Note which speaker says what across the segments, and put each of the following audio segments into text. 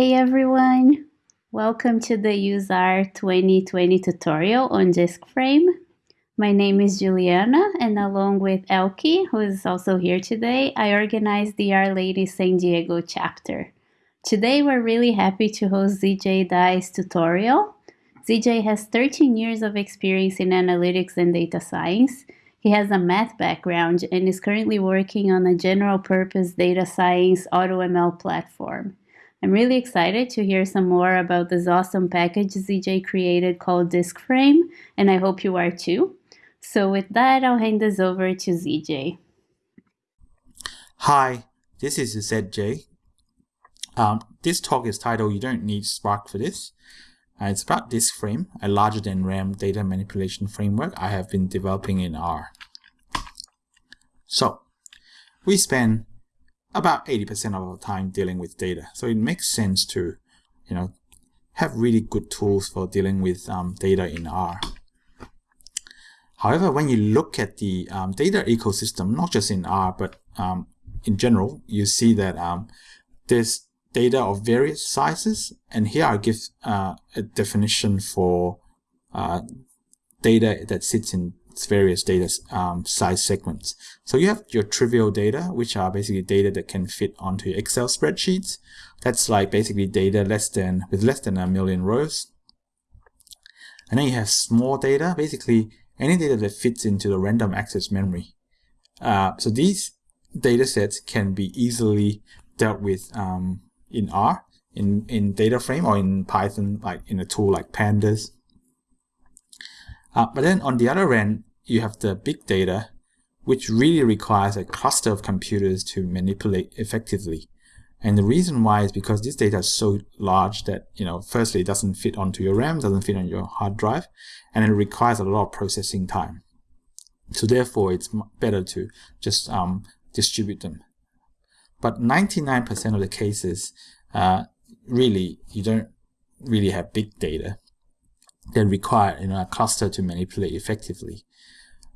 Speaker 1: Hey everyone, welcome to the UseR 2020 tutorial on disk frame. My name is Juliana and along with Elke, who is also here today, I organized the R-Ladies San Diego chapter. Today we're really happy to host ZJ Dai's tutorial. ZJ has 13 years of experience in analytics and data science. He has a math background and is currently working on a general purpose data science AutoML platform. I'm really excited to hear some more about this awesome package ZJ created called Disk Frame, and I hope you are too. So with that, I'll hand this over to ZJ.
Speaker 2: Hi, this is ZJ. Um, this talk is titled You Don't Need Spark for This. Uh, it's about Disk Frame, a larger than RAM data manipulation framework I have been developing in R. So, we spend about 80% of our time dealing with data. So it makes sense to, you know, have really good tools for dealing with um, data in R. However, when you look at the um, data ecosystem, not just in R, but um, in general, you see that um, there's data of various sizes. And here I give uh, a definition for uh, data that sits in various data um, size segments. So you have your trivial data, which are basically data that can fit onto Excel spreadsheets. That's like basically data less than with less than a million rows. And then you have small data, basically any data that fits into the random access memory. Uh, so these data sets can be easily dealt with um, in R, in, in data frame, or in Python, like in a tool like Pandas. Uh, but then on the other end, you have the big data, which really requires a cluster of computers to manipulate effectively. And the reason why is because this data is so large that, you know, firstly, it doesn't fit onto your RAM, doesn't fit on your hard drive, and it requires a lot of processing time. So therefore, it's better to just um, distribute them. But 99% of the cases, uh, really, you don't really have big data that require you know, a cluster to manipulate effectively.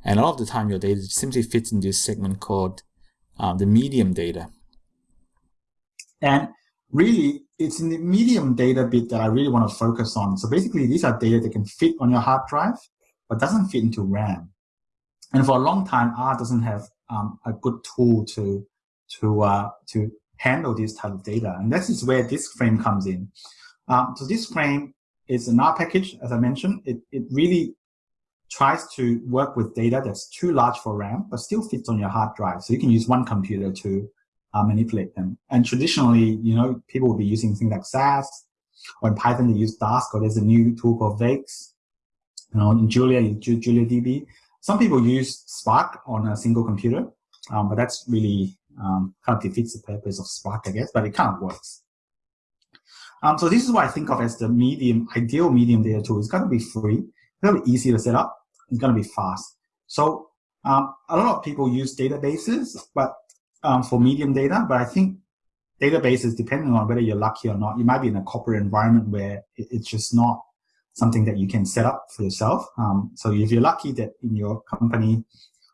Speaker 2: And a lot of the time, your data simply fits in this segment called um, the medium data.
Speaker 3: And really, it's in the medium data bit that I really want to focus on. So basically, these are data that can fit on your hard drive, but doesn't fit into RAM. And for a long time, R doesn't have um, a good tool to to uh, to handle this type of data, and this is where disk frame comes in. Um, so disk frame is an R package, as I mentioned. It it really tries to work with data that's too large for RAM, but still fits on your hard drive. So you can use one computer to uh, manipulate them. And traditionally, you know, people will be using things like SAS, or in Python they use Dask, or there's a new tool called Vaex. You know, in Julia, you use JuliaDB. Some people use Spark on a single computer, um, but that's really um, kind of defeats the purpose of Spark, I guess, but it kind of works. Um, so this is what I think of as the medium, ideal medium data tool. It's got to be free, to be easy to set up, it's going to be fast. So um, a lot of people use databases, but um, for medium data, but I think databases, depending on whether you're lucky or not, you might be in a corporate environment where it's just not something that you can set up for yourself. Um, so if you're lucky that in your company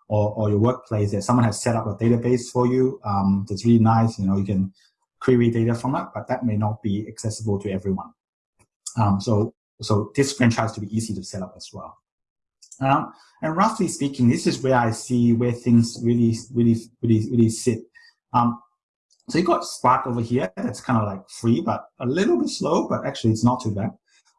Speaker 3: or, or your workplace that someone has set up a database for you um, that's really nice, you know, you can query data from it, but that may not be accessible to everyone. Um, so, so this franchise to be easy to set up as well. Um, and roughly speaking, this is where I see where things really, really, really, really sit. Um, so you got Spark over here. That's kind of like free, but a little bit slow, but actually it's not too bad.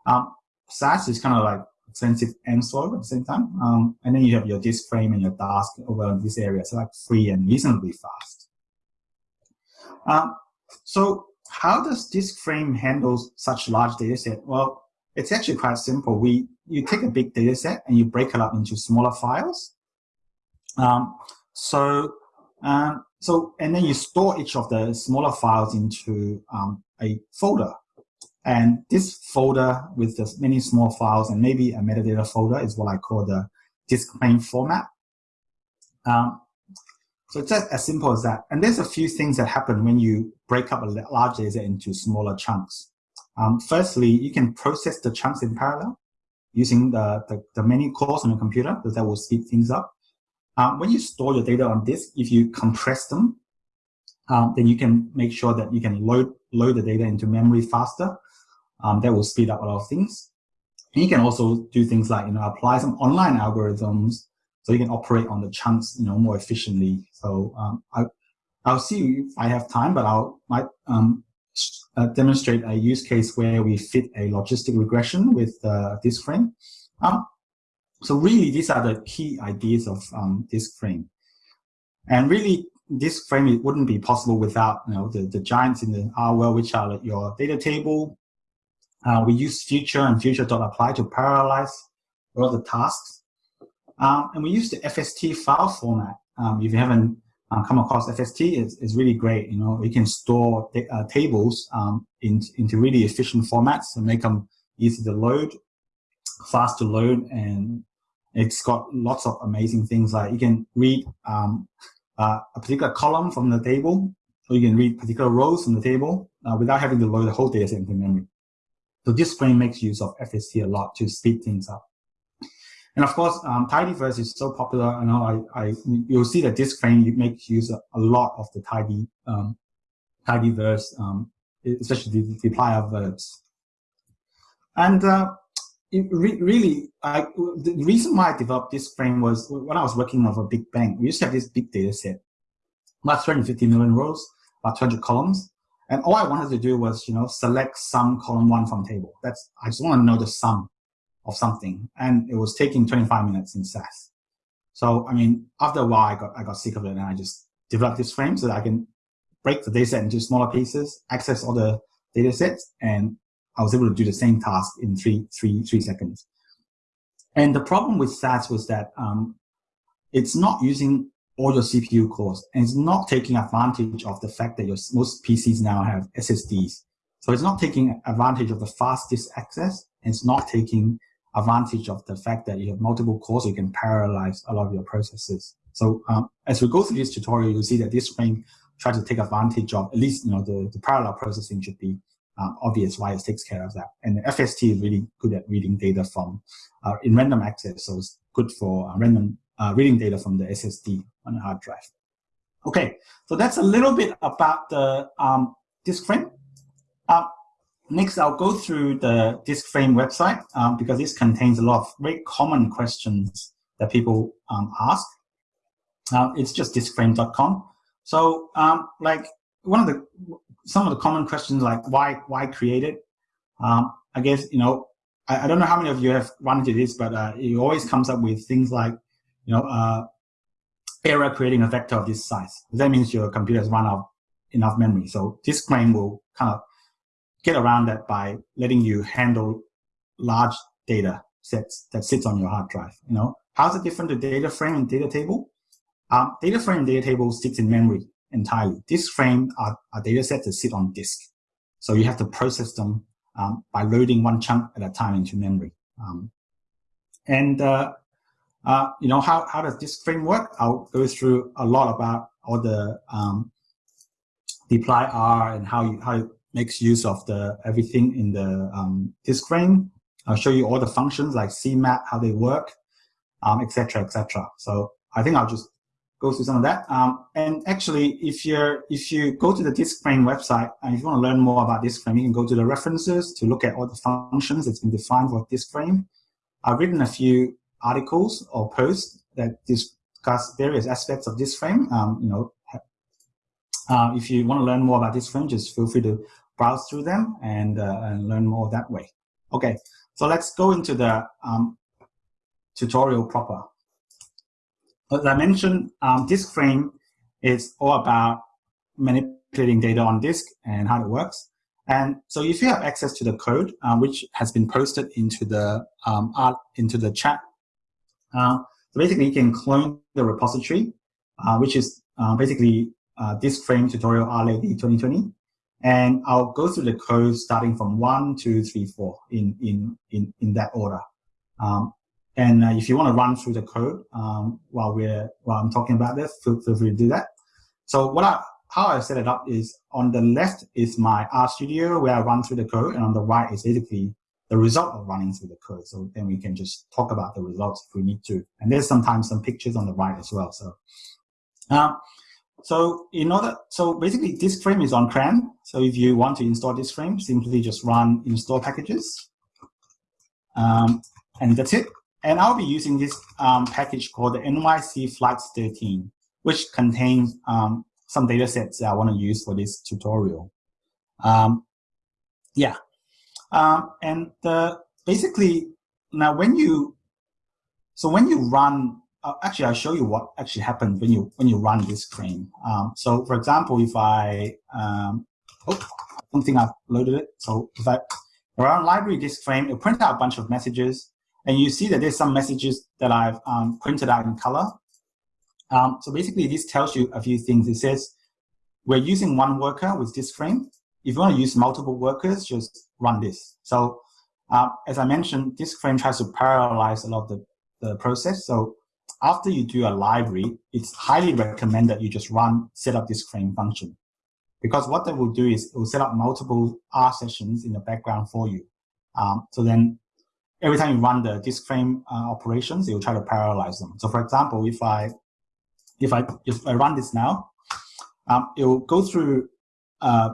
Speaker 3: Um, SAS is kind of like expensive and slow at the same time. Um, and then you have your disk frame and your Dask over in this area. So like free and reasonably fast. Um, so how does disk frame handle such large data set? Well, it's actually quite simple. We you take a big data set and you break it up into smaller files. Um, so um, so and then you store each of the smaller files into um, a folder. And this folder with the many small files and maybe a metadata folder is what I call the disk frame format. Um, so it's just as simple as that. And there's a few things that happen when you break up a large data into smaller chunks. Um, firstly, you can process the chunks in parallel using the, the, the many cores on your computer, because that will speed things up. Um, when you store your data on disk, if you compress them, um, then you can make sure that you can load load the data into memory faster. Um, that will speed up a lot of things. And you can also do things like, you know, apply some online algorithms so you can operate on the chunks, you know, more efficiently. So um, I, I'll see if I have time, but I'll might um, uh, demonstrate a use case where we fit a logistic regression with uh, disk frame. Um, so really, these are the key ideas of um, disk frame. And really, disk frame it wouldn't be possible without you know the, the giants in the R world, which are your data table. Uh, we use future and future.apply to apply to parallelize all the tasks. Um, and we use the FST file format. Um, if you haven't uh, come across FST, is, it's really great. You know, you can store uh, tables um, in, into really efficient formats and make them easy to load, fast to load, and it's got lots of amazing things like you can read um, uh, a particular column from the table, or you can read particular rows from the table uh, without having to load the whole data set into memory. So disk frame makes use of FST a lot to speed things up. And of course, um, tidyverse is so popular. You know, I, I, you'll see that disk frame makes use of a lot of the tidy, um, tidyverse, um, especially the, the verbs. And uh, re really, I, the reason why I developed disk frame was when I was working on a big bank, we used to have this big data set, about 250 million rows, about 200 columns. And all I wanted to do was, you know, select some column one from table. That's, I just want to know the sum of something. And it was taking 25 minutes in SAS. So, I mean, after a while, I got, I got sick of it and I just developed disk frame so that I can break the dataset into smaller pieces, access all the data sets, and I was able to do the same task in three, three, three seconds. And the problem with SAS was that um, it's not using all your CPU cores and it's not taking advantage of the fact that your most PCs now have SSDs. So it's not taking advantage of the fastest access and it's not taking advantage of the fact that you have multiple cores, you can parallelize a lot of your processes. So um, as we go through this tutorial, you'll see that disk frame tries to take advantage of at least you know the, the parallel processing should be um, obvious why it takes care of that. And FST is really good at reading data from uh, in random access, so it's good for uh, random uh, reading data from the SSD on the hard drive. Okay, so that's a little bit about the um, disk frame. Next, I'll go through the disk frame website um, because this contains a lot of very common questions that people um, ask. Uh, it's just diskframe.com. So, um, like one of the some of the common questions like why why create it? Um, I guess you know I, I, don't know how many of you have run into this, but uh, it always comes up with things like you know uh, error creating a vector of this size. That means your computer has run out enough memory. So disk frame will kind of get around that by letting you handle large data sets that sits on your hard drive. You know, how's it different to data frame and data table? Um, data frame and data table sits in memory entirely. Disk frame are, are data sets that sit on disk. So you have to process them um, by loading one chunk at a time into memory. Um, and, uh, uh, you know, how, how does disk frame work? I'll go through a lot about all the um, dplyr and how you, how makes use of the everything in the um, disk frame. I'll show you all the functions like CMAP, how they work, etc., um, etc. Et so I think I'll just go through some of that. Um, and actually, if you're if you go to the disk frame website and if you want to learn more about disk frame, you can go to the references to look at all the functions that's been defined for disk frame. I've written a few articles or posts that discuss various aspects of disk frame. Um, you know, uh, if you want to learn more about disk frame, just feel free to browse through them and, uh, and learn more that way. Okay, so let's go into the um, tutorial proper. As I mentioned, um, disk frame is all about manipulating data on disk and how it works. And so if you have access to the code, uh, which has been posted into the um, art, into the chat, uh, so basically you can clone the repository, uh, which is uh, basically uh, disk frame tutorial RLAD 2020. And I'll go through the code starting from one, two, three, four in, in, in, in that order. Um, and uh, if you want to run through the code um, while we're while I'm talking about this, feel, feel free to do that. So what I, how I set it up is on the left is my RStudio where I run through the code, and on the right is basically the result of running through the code. So then we can just talk about the results if we need to. And there's sometimes some pictures on the right as well. So uh, so in order, so basically disk frame is on CRAN. So if you want to install disk frame, simply just run install packages. Um, and that's it. And I'll be using this um, package called the NYC Flights 13, which contains um, some data sets that I want to use for this tutorial. Um, yeah. Um, and uh, basically, now when you, so when you run uh, actually, I'll show you what actually happens when you when you run disk frame. Um, so, for example, if I um, oh, I don't think I've loaded it. So, if I run library disk frame, it'll print out a bunch of messages, and you see that there's some messages that I've um, printed out in color. Um, so basically, this tells you a few things. It says we're using one worker with disk frame. If you want to use multiple workers, just run this. So, uh, as I mentioned, disk frame tries to parallelize a lot of the, the process. So after you do a library, it's highly recommended you just run set up disk frame function. Because what that will do is it will set up multiple R sessions in the background for you. Um, so then every time you run the disk frame uh, operations, it will try to parallelize them. So for example, if I if I if I run this now, um, it will go through uh,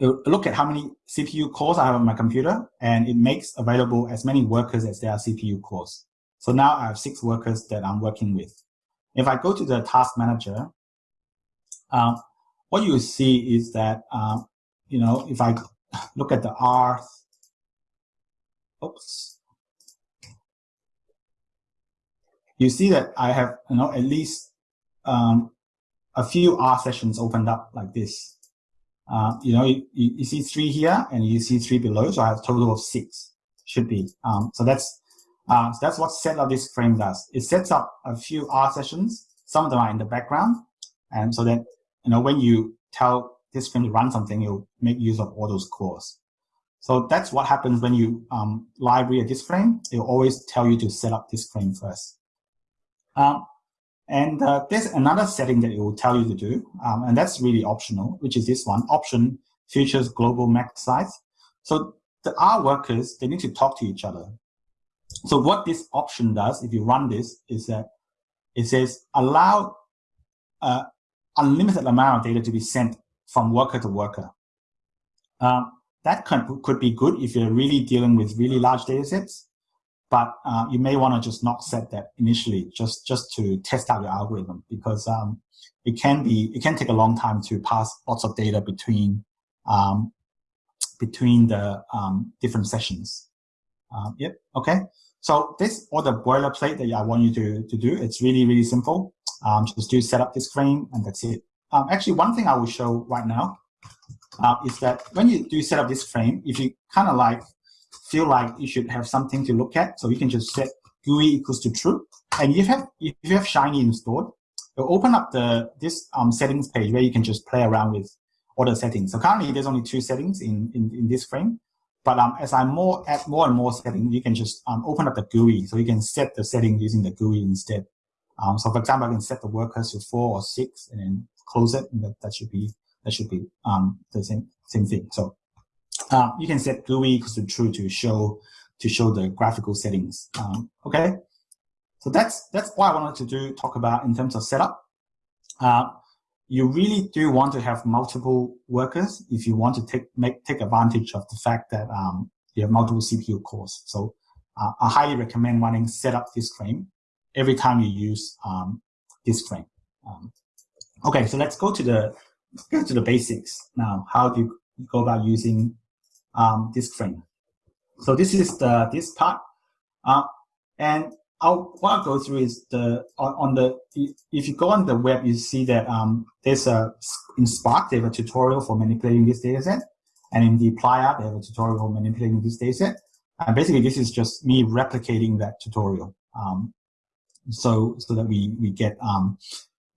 Speaker 3: look at how many CPU cores I have on my computer, and it makes available as many workers as there are CPU cores. So now I have six workers that I'm working with. If I go to the task manager, um, what you see is that, um, you know, if I look at the R, oops, you see that I have, you know, at least um, a few R sessions opened up like this. Uh, you know, you, you, see three here and you see three below, so I have a total of six, should be. Um, so that's uh, so that's what set up disk frame does. It sets up a few R sessions. Some of them are in the background. And so that, you know, when you tell disk frame to run something, you'll make use of all those cores. So that's what happens when you um, library a disk frame. It will always tell you to set up disk frame first. Um, and uh, there's another setting that it will tell you to do, um, and that's really optional, which is this one, option features global max size. So the R workers, they need to talk to each other. So what this option does, if you run this, is that it says allow uh, unlimited amount of data to be sent from worker to worker. Um, that could, could be good if you're really dealing with really large data sets, but uh, you may want to just not set that initially, just just to test out your algorithm, because um, it can be it can take a long time to pass lots of data between um, between the um, different sessions. Um, yep. Okay. So this all the boilerplate that I want you to, to do. It's really, really simple. Um, just do set up disk frame and that's it. Um, actually, one thing I will show right now uh, is that when you do set up disk frame, if you kind of like feel like you should have something to look at, so you can just set GUI equals to true. And if you have, if you have Shiny installed, it'll open up the this um, settings page where you can just play around with all the settings. So currently there's only two settings in, in, in disk frame. But um, as I more add more and more settings, you can just um, open up the GUI. So you can set the setting using the GUI instead. Um, so for example, I can set the workers to four or six and then close it. And that, that should be that should be um, the same same thing. So uh, you can set GUI equals to true to show to show the graphical settings. Um, okay. So that's that's what I wanted to do talk about in terms of setup. Uh, you really do want to have multiple workers if you want to take make take advantage of the fact that um, you have multiple CPU cores. So uh, I highly recommend running setup disk frame every time you use um, disk frame. Um, okay, so let's go to the go to the basics now. How do you go about using um, disk frame? So this is the this part, uh, and I'll, what I'll go through is the on, the if you go on the web, you see that um, there's a in Spark they have a tutorial for manipulating this dataset, and in dplyr they have a tutorial for manipulating this dataset. And basically, this is just me replicating that tutorial, um, so so that we we get um,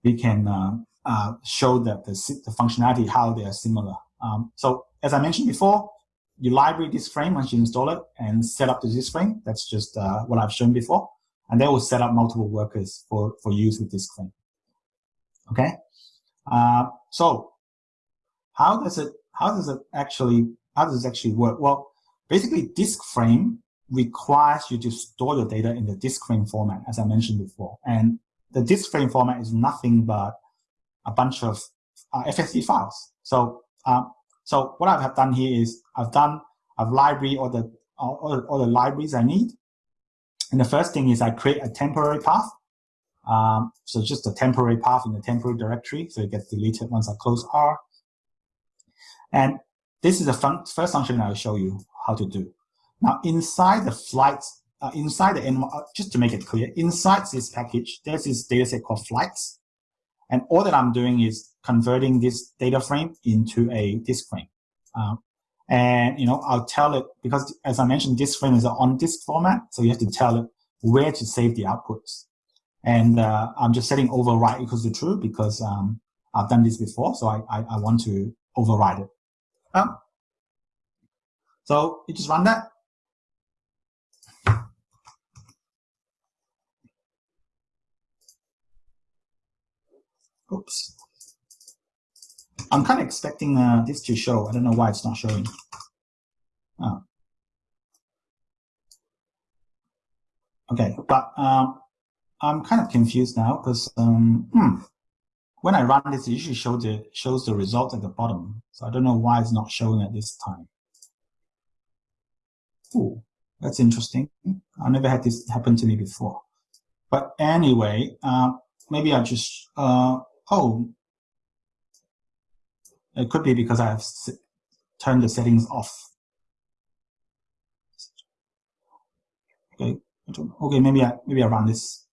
Speaker 3: we can uh, uh, show that the the functionality how they are similar. Um, so as I mentioned before, you library disk frame once you install it and set up the disk frame. That's just uh, what I've shown before and they will set up multiple workers for, for use with this claim. Okay. Uh, so how does it, how does it actually, how does it actually work? Well, basically disk frame requires you to store your data in the disk frame format, as I mentioned before. And the disk frame format is nothing but a bunch of uh, FST files. So, um, so what I have done here is I've done, I've library all the, all, all the libraries I need. And the first thing is I create a temporary path. Um, so just a temporary path in the temporary directory. So it gets deleted once I close R. And this is the fun first function I'll show you how to do. Now inside the flights, uh, inside the, uh, just to make it clear, inside this package, there's this dataset called flights. And all that I'm doing is converting this data frame into a disk frame. Um, and, you know, I'll tell it, because as I mentioned, disk frame is on disk format, so you have to tell it where to save the outputs. And uh, I'm just setting override equals to true because um, I've done this before, so I, I, I want to override it. Um, so you just run that. Oops. I'm kind of expecting uh, this to show. I don't know why it's not showing. Oh. Okay, but um, I'm kind of confused now because um, hmm, when I run this, it usually show the, shows the result at the bottom. So I don't know why it's not showing at this time. Ooh, that's interesting. I never had this happen to me before. But anyway, uh, maybe I just, uh, oh, it could be because I have turned the settings off. Okay, okay, maybe I maybe I run this.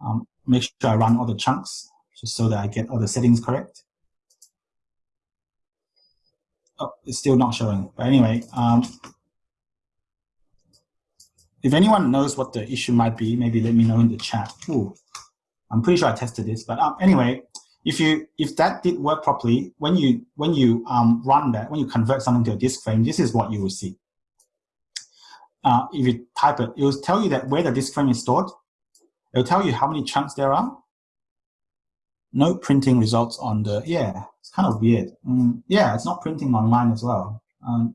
Speaker 3: Um, make sure I run all the chunks just so that I get all the settings correct. Oh, it's still not showing. But anyway, um, if anyone knows what the issue might be, maybe let me know in the chat. Ooh, I'm pretty sure I tested this, but um, anyway, if you if that did work properly, when you when you um, run that, when you convert something to a disk frame, this is what you will see. Uh, if you type it, it will tell you that where the disk frame is stored. It will tell you how many chunks there are. No printing results on the, yeah, it's kind of weird. Mm, yeah, it's not printing online as well. Um,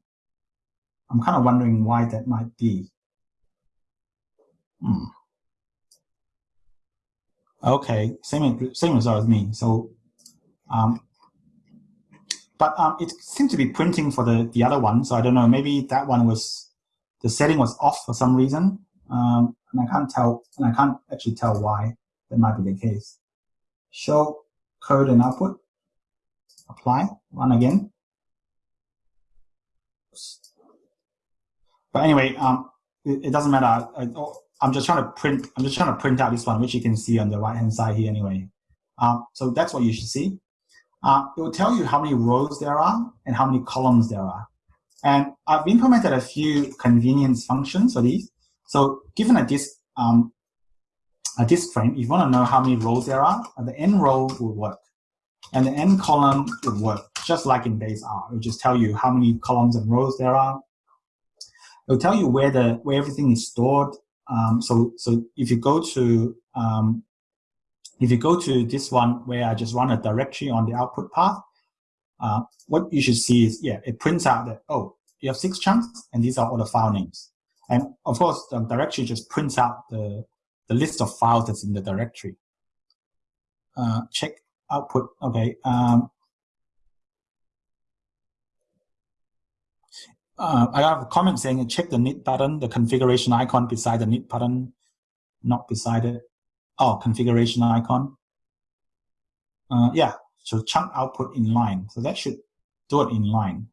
Speaker 3: I'm kind of wondering why that might be. Hmm. Okay, same same result as me. So, um, but um, it seemed to be printing for the the other one. So I don't know. Maybe that one was the setting was off for some reason, um, and I can't tell. And I can't actually tell why that might be the case. Show code and output. Apply. Run again. But anyway, um, it, it doesn't matter. I, oh, I'm just trying to print, I'm just trying to print out this one, which you can see on the right hand side here anyway. Um, so that's what you should see. Uh, it will tell you how many rows there are and how many columns there are. And I've implemented a few convenience functions for these. So given a disk, um, a disk frame, if you want to know how many rows there are, uh, the n row will work. And the n column will work, just like in base R. It will just tell you how many columns and rows there are. It will tell you where the where everything is stored um, so, so if you go to um, if you go to this one where I just run a directory on the output path, uh, what you should see is, yeah, it prints out that, oh, you have six chunks, and these are all the file names. And of course, the directory just prints out the, the list of files that's in the directory. Uh, check output, okay. Um, Uh, I have a comment saying check the knit button, the configuration icon beside the knit button, not beside it. Oh, configuration icon. Uh, yeah, so chunk output in line. So that should do it in line.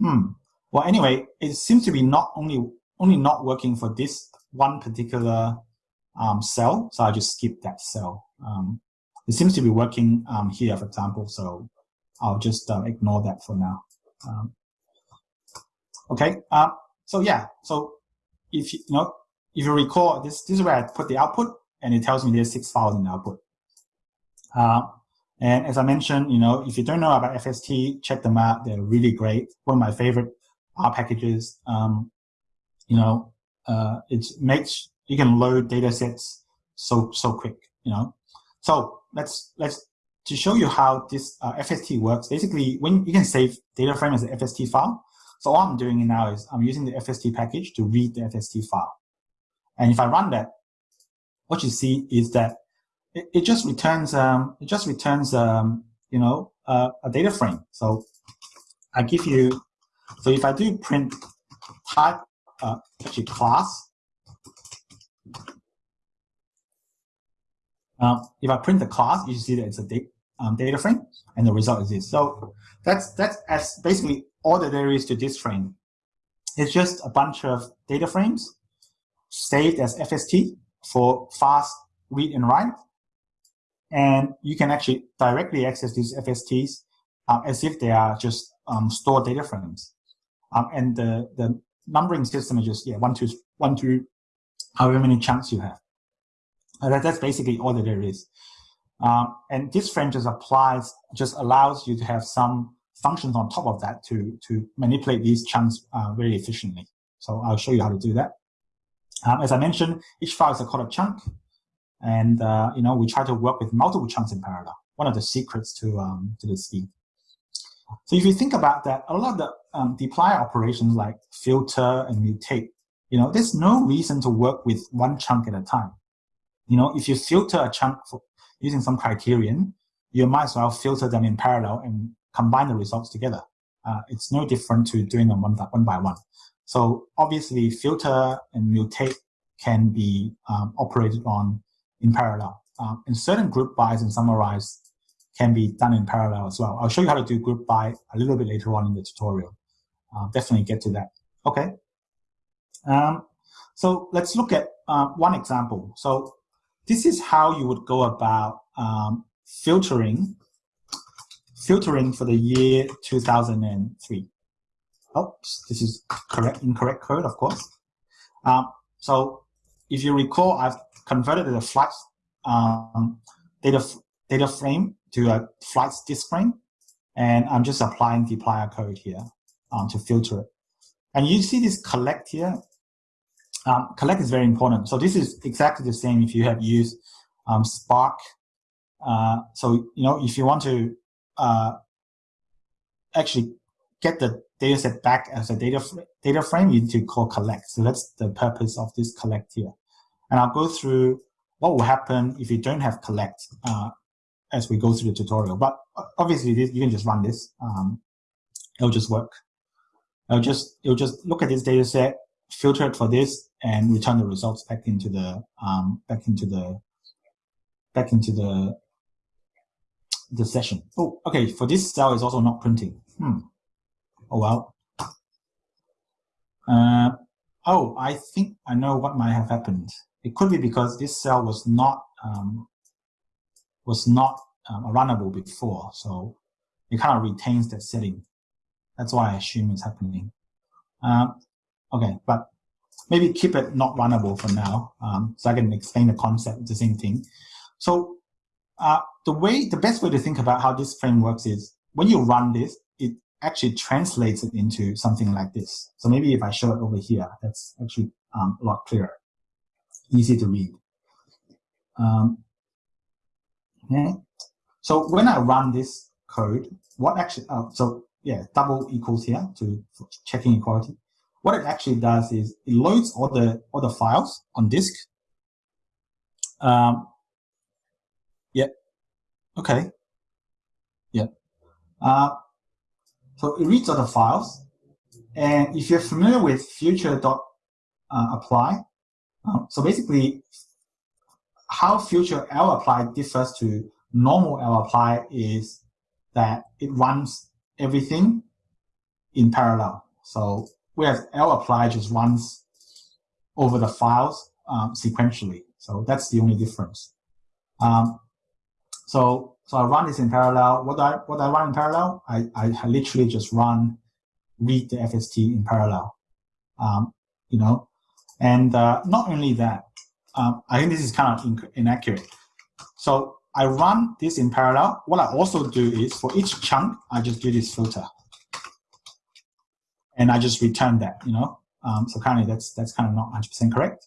Speaker 3: Hmm. Well, anyway, it seems to be not only only not working for this one particular um, cell. So I just skip that cell. Um, it seems to be working um, here, for example. So I'll just uh, ignore that for now. Um, Okay, uh, so yeah, so if you, you know if you recall, this this is where I put the output, and it tells me there's six files in the output. Uh, and as I mentioned, you know, if you don't know about FST, check them out. They're really great. One of my favorite R packages. Um, you know, uh, it makes you can load data sets so so quick. You know, so let's let's to show you how this uh, FST works. Basically, when you can save data frame as an FST file, so all I'm doing now is I'm using the FST package to read the FST file. And if I run that, what you see is that it, it just returns um, it just returns um, you know uh, a data frame. So I give you so if I do print type uh, actually class um, if I print the class, you see that it's a data, um, data frame, and the result is this. So that's that's as basically all that there is to disk frame. It's just a bunch of data frames saved as FST for fast read and write. And you can actually directly access these FSTs uh, as if they are just um, stored data frames. Um, and the, the numbering system is just, yeah, one, two, one, two, however many chunks you have. Uh, that, that's basically all that there is. Um, and disk frame just applies, just allows you to have some functions on top of that to, to manipulate these chunks uh, very efficiently. So I'll show you how to do that. Um, as I mentioned, each file is called a chunk. And, uh, you know, we try to work with multiple chunks in parallel. One of the secrets to, um, to the speed. So if you think about that, a lot of the um, dplyr operations like filter and mutate, you know, there's no reason to work with one chunk at a time. You know, if you filter a chunk for, using some criterion, you might as well filter them in parallel and combine the results together. Uh, it's no different to doing them one by one. By one. So obviously, filter and mutate can be um, operated on in parallel. Um, and certain group bys and summarize can be done in parallel as well. I'll show you how to do group by a little bit later on in the tutorial. Uh, definitely get to that. Okay. Um, so let's look at uh, one example. So this is how you would go about um, filtering filtering for the year 2003. Oops, this is correct incorrect code, of course. Um, so if you recall, I've converted the flights um, data data frame to a flights disk frame, and I'm just applying the dplyr code here um, to filter it. And you see this collect here. Um, collect is very important. So this is exactly the same if you have used um, Spark. Uh, so, you know, if you want to uh, actually get the data set back as a data, data frame, you need to call collect. So that's the purpose of this collect here. And I'll go through what will happen if you don't have collect uh, as we go through the tutorial. But obviously, this, you can just run this. Um, it'll just work. It'll just, it'll just look at this data set, filter it for this, and return the results back into the um, back into the back into the the session. Oh, okay. For this cell is also not printing. Hmm. Oh well. Uh, oh, I think I know what might have happened. It could be because this cell was not um, was not um, runnable before, so it kind of retains that setting. That's why I assume it's happening. Um, okay, but maybe keep it not runnable for now, um, so I can explain the concept, the same thing. So uh, the way, the best way to think about how disk frame works is when you run this, it actually translates it into something like this. So maybe if I show it over here, that's actually um, a lot clearer, easy to read. Um, okay. So when I run this code, what actually, uh, so yeah, double equals here to checking equality what it actually does is it loads all the all the files on disk. Um. Okay. Yeah. Uh, so it reads all the files, and if you're familiar with future dot uh, apply, um, so basically, how future L apply differs to normal L apply is that it runs everything in parallel. So whereas lapply just runs over the files um, sequentially. So that's the only difference. Um, so so I run this in parallel. What I what I run in parallel, I, I literally just run read the FST in parallel. Um, you know, and uh, not only that, um, I think this is kind of inaccurate. So I run this in parallel. What I also do is for each chunk, I just do this filter and I just return that, you know. Um, so currently that's that's kind of not 100% correct.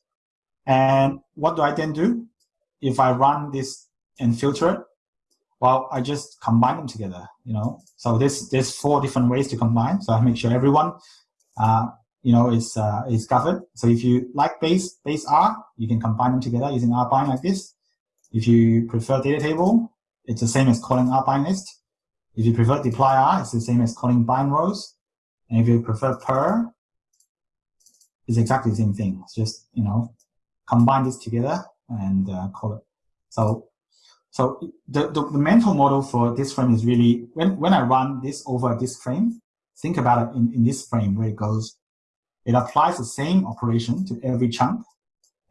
Speaker 3: And what do I then do? If I run this and filter it, well, I just combine them together, you know. So there's there's four different ways to combine. So I make sure everyone, uh, you know, is uh, is covered. So if you like base base R, you can combine them together using R bind like this. If you prefer data table, it's the same as calling R bind list. If you prefer dplyr, it's the same as calling bind rows. And if you prefer purrr, it's exactly the same thing. It's just, you know, combine this together and uh, call it. So, so the, the, the, mental model for disk frame is really, when, when I run this over disk frame, think about it in, in this frame where it goes, it applies the same operation to every chunk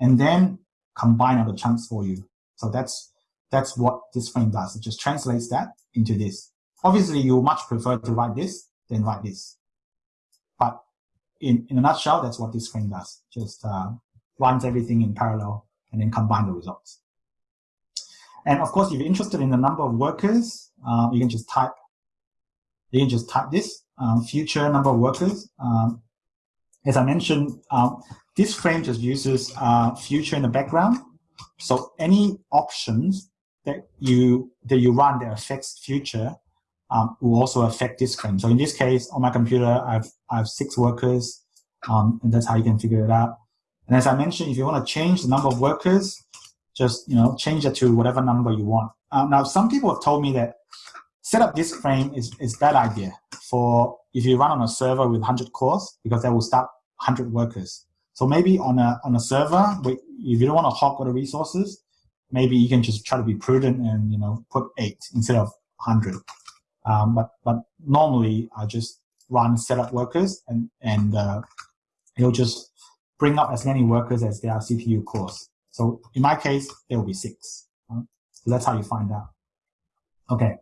Speaker 3: and then combine all the chunks for you. So that's, that's what disk frame does. It just translates that into this. Obviously, you much prefer to write this than write this. But in, in a nutshell, that's what disk frame does. Just uh, runs everything in parallel and then combine the results. And of course, if you're interested in the number of workers, uh, you can just type, you can just type this, um, future number of workers. Um, as I mentioned, um, disk frame just uses uh, future in the background. So any options that you that you run that affects future um, will also affect disk frame. So in this case, on my computer, I've I have six workers, um, and that's how you can figure it out. And as I mentioned, if you want to change the number of workers, just you know change it to whatever number you want. Um, now, some people have told me that set up disk frame is is bad idea for if you run on a server with 100 cores because that will start 100 workers. So maybe on a on a server, if you don't want to hog all the resources, maybe you can just try to be prudent and you know put eight instead of 100. Um, but but normally I just run setup workers and and uh, it'll just bring up as many workers as there are CPU cores. So in my case, there will be six. Right? So that's how you find out. Okay.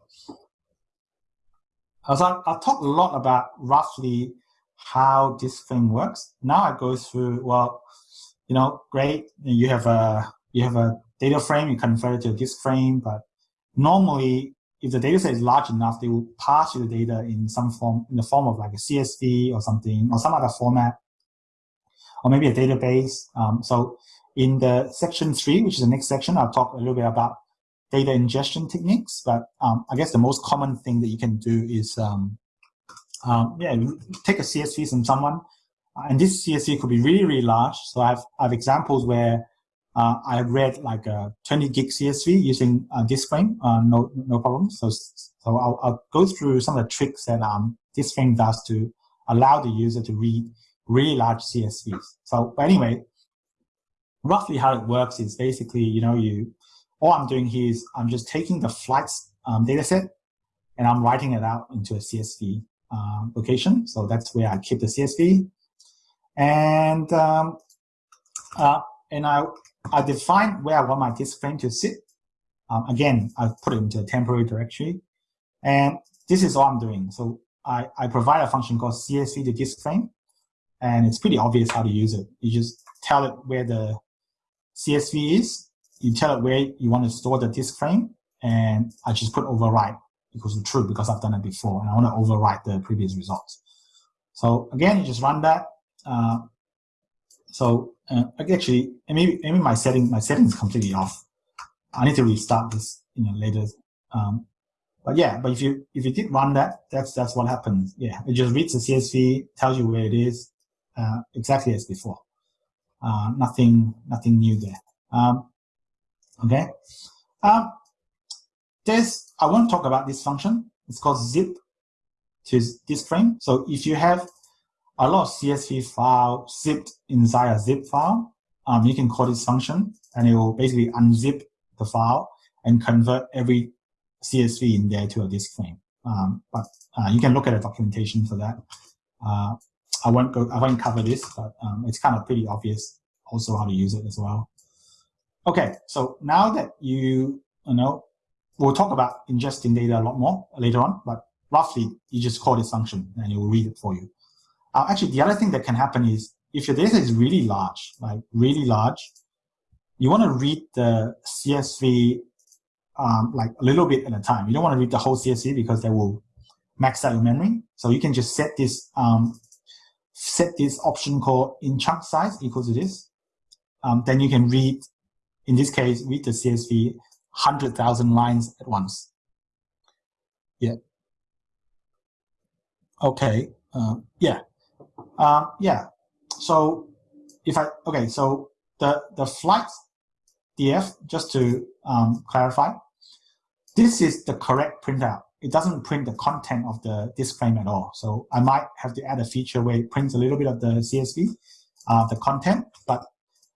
Speaker 3: So I, I'll talk a lot about roughly how this thing works. Now I go through, well, you know, great. You have a, you have a data frame, you convert it to a disk frame, but normally if the data set is large enough, they will pass you the data in some form, in the form of like a CSV or something, or some other format, or maybe a database. Um, so in the section three, which is the next section, I'll talk a little bit about data ingestion techniques. But um, I guess the most common thing that you can do is, um, um yeah, take a CSV from someone, and this CSV could be really, really large. So I have, I have examples where uh, I read like a 20 gig CSV using uh, disk frame, uh, no no problem. So so I'll, I'll, go through some of the tricks that um, disk frame does to allow the user to read really large CSVs. So but anyway, roughly how it works is basically you know you all I'm doing here is I'm just taking the flights um, data set and I'm writing it out into a CSV uh, location. So that's where I keep the CSV. And um, uh, and I I define where I want my disk frame to sit. Um, again, I've put it into a temporary directory. And this is all I'm doing. So I, I provide a function called CSV to disk frame. And it's pretty obvious how to use it. You just tell it where the CSV is. You tell it where you want to store the disk frame. And I just put overwrite equals to true because I've done it before. And I want to overwrite the previous results. So again, you just run that. Uh, so uh, actually, maybe maybe my setting my setting is completely off. I need to restart this you know later. Um, but yeah, but if you if you did run that, that's that's what happens. Yeah, it just reads the CSV, tells you where it is, uh, exactly as before. Uh, nothing nothing new there. Um, okay. Um, this I want to talk about this function. It's called zip to disk frame. So if you have a lot of CSV file zipped inside a zip file. Um, you can call this function and it will basically unzip the file and convert every CSV in there to a disk frame. Um, but uh, you can look at the documentation for that. Uh, I won't go, I won't cover this, but um, it's kind of pretty obvious also how to use it as well. Okay, so now that you, you know, we'll talk about ingesting data a lot more later on, but roughly you just call this function and it will read it for you. Uh, actually, the other thing that can happen is if your data is really large, like really large, you want to read the CSV um, like a little bit at a time. You don't want to read the whole CSV because that will max out your memory. So you can just set this um, set this option called in chunk size equal to this. Um, then you can read, in this case, read the CSV 100,000 lines at once. Yeah. Okay. Uh, yeah. Uh, yeah. So if I okay, so the the flight df just to um, clarify. This is the correct printout. It doesn't print the content of the disk frame at all. So I might have to add a feature where it prints a little bit of the CSV, uh, the content, but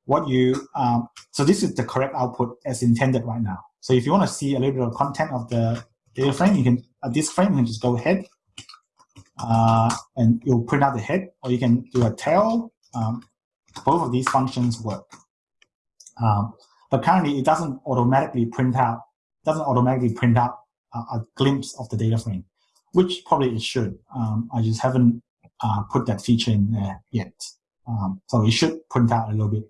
Speaker 3: what you, um, so this is the correct output as intended right now. So if you want to see a little bit of content of the data frame, you can, a disk frame, you can just go ahead uh, and you'll print out the head, or you can do a tail. Um, both of these functions work. Um, but currently, it doesn't automatically print out doesn't automatically print out a, glimpse of the data frame, which probably it should. Um, I just haven't uh, put that feature in there yet. Um, so it should print out a little bit.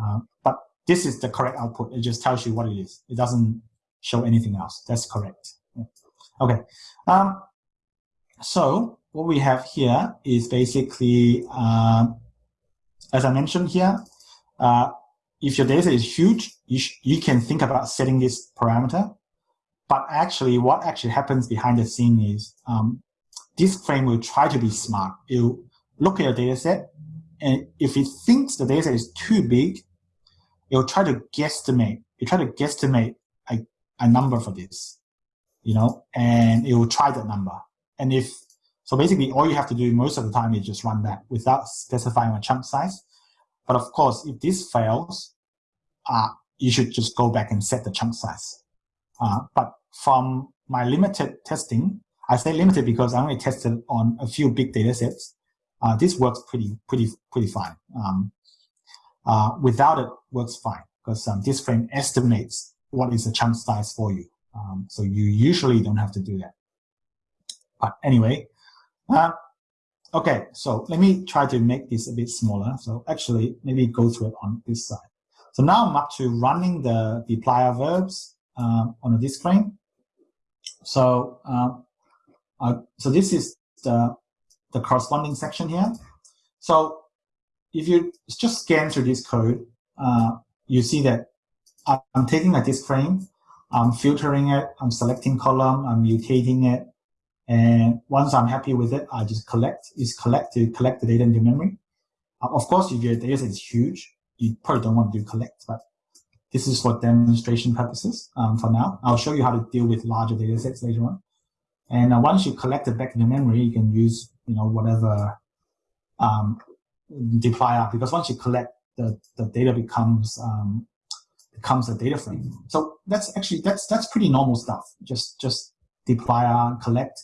Speaker 3: Uh, but this is the correct output. It just tells you what it is. It doesn't show anything else. That's correct. Yeah. Okay. Um, so what we have here is basically, um, as I mentioned here, uh, if your data is huge, you, you can think about setting this parameter. But actually, what actually happens behind the scene is um, disk frame will try to be smart. It'll look at your data set, and if it thinks the data set is too big, it'll try to guesstimate. It'll try to guesstimate a, a number for this, you know, and it will try that number. And if so, basically, all you have to do most of the time is just run that without specifying a chunk size. But of course, if this fails, uh, you should just go back and set the chunk size. Uh, but from my limited testing, I say limited because I only tested on a few big data sets. Uh, this works pretty, pretty, pretty fine. Um, uh, without it, works fine because um, disk frame estimates what is the chunk size for you. Um, so you usually don't have to do that. But anyway, uh, okay, so let me try to make this a bit smaller. So actually, maybe go through it on this side. So now I'm up to running the dplyr verbs uh, on a disk frame. So uh, uh, so this is the the corresponding section here. So if you just scan through this code, uh, you see that I'm taking a disk frame, I'm filtering it, I'm selecting column, I'm mutating it, and once I'm happy with it, I just collect, is collect to collect the data into memory. Uh, of course, if your data is huge, you probably don't want to do collect, but this is for demonstration purposes um, for now. I'll show you how to deal with larger data sets later on. And uh, once you collect it back into memory, you can use, you know, whatever um, dplyr, because once you collect, the, the data becomes um, becomes a data frame. So that's actually, that's that's pretty normal stuff. Just just dplyr collect,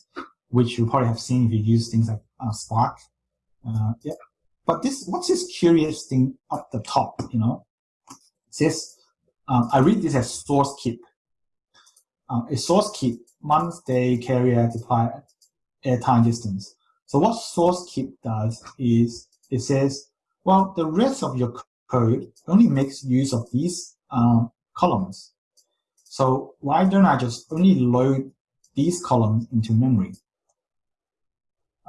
Speaker 3: which you probably have seen if you use things like uh, Spark. Uh, yeah. But this, what's this curious thing up the top, you know? It says, um, I read this as source keep. Um, a source keep, month, day, carrier, deploy, air time distance. So what source keep does is it says, well, the rest of your code only makes use of these um, columns. So why don't I just only load these columns into memory.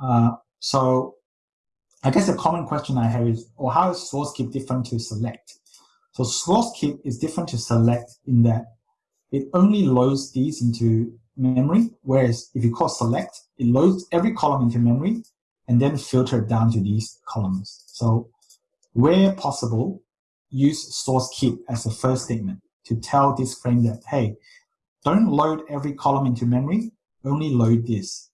Speaker 3: Uh, so I guess a common question I have is, or how is source keep different to select? So source keep is different to select in that it only loads these into memory, whereas if you call select, it loads every column into memory and then filter down to these columns. So where possible, use source keep as the first statement to tell disk frame that, hey, don't load every column into memory, only load this.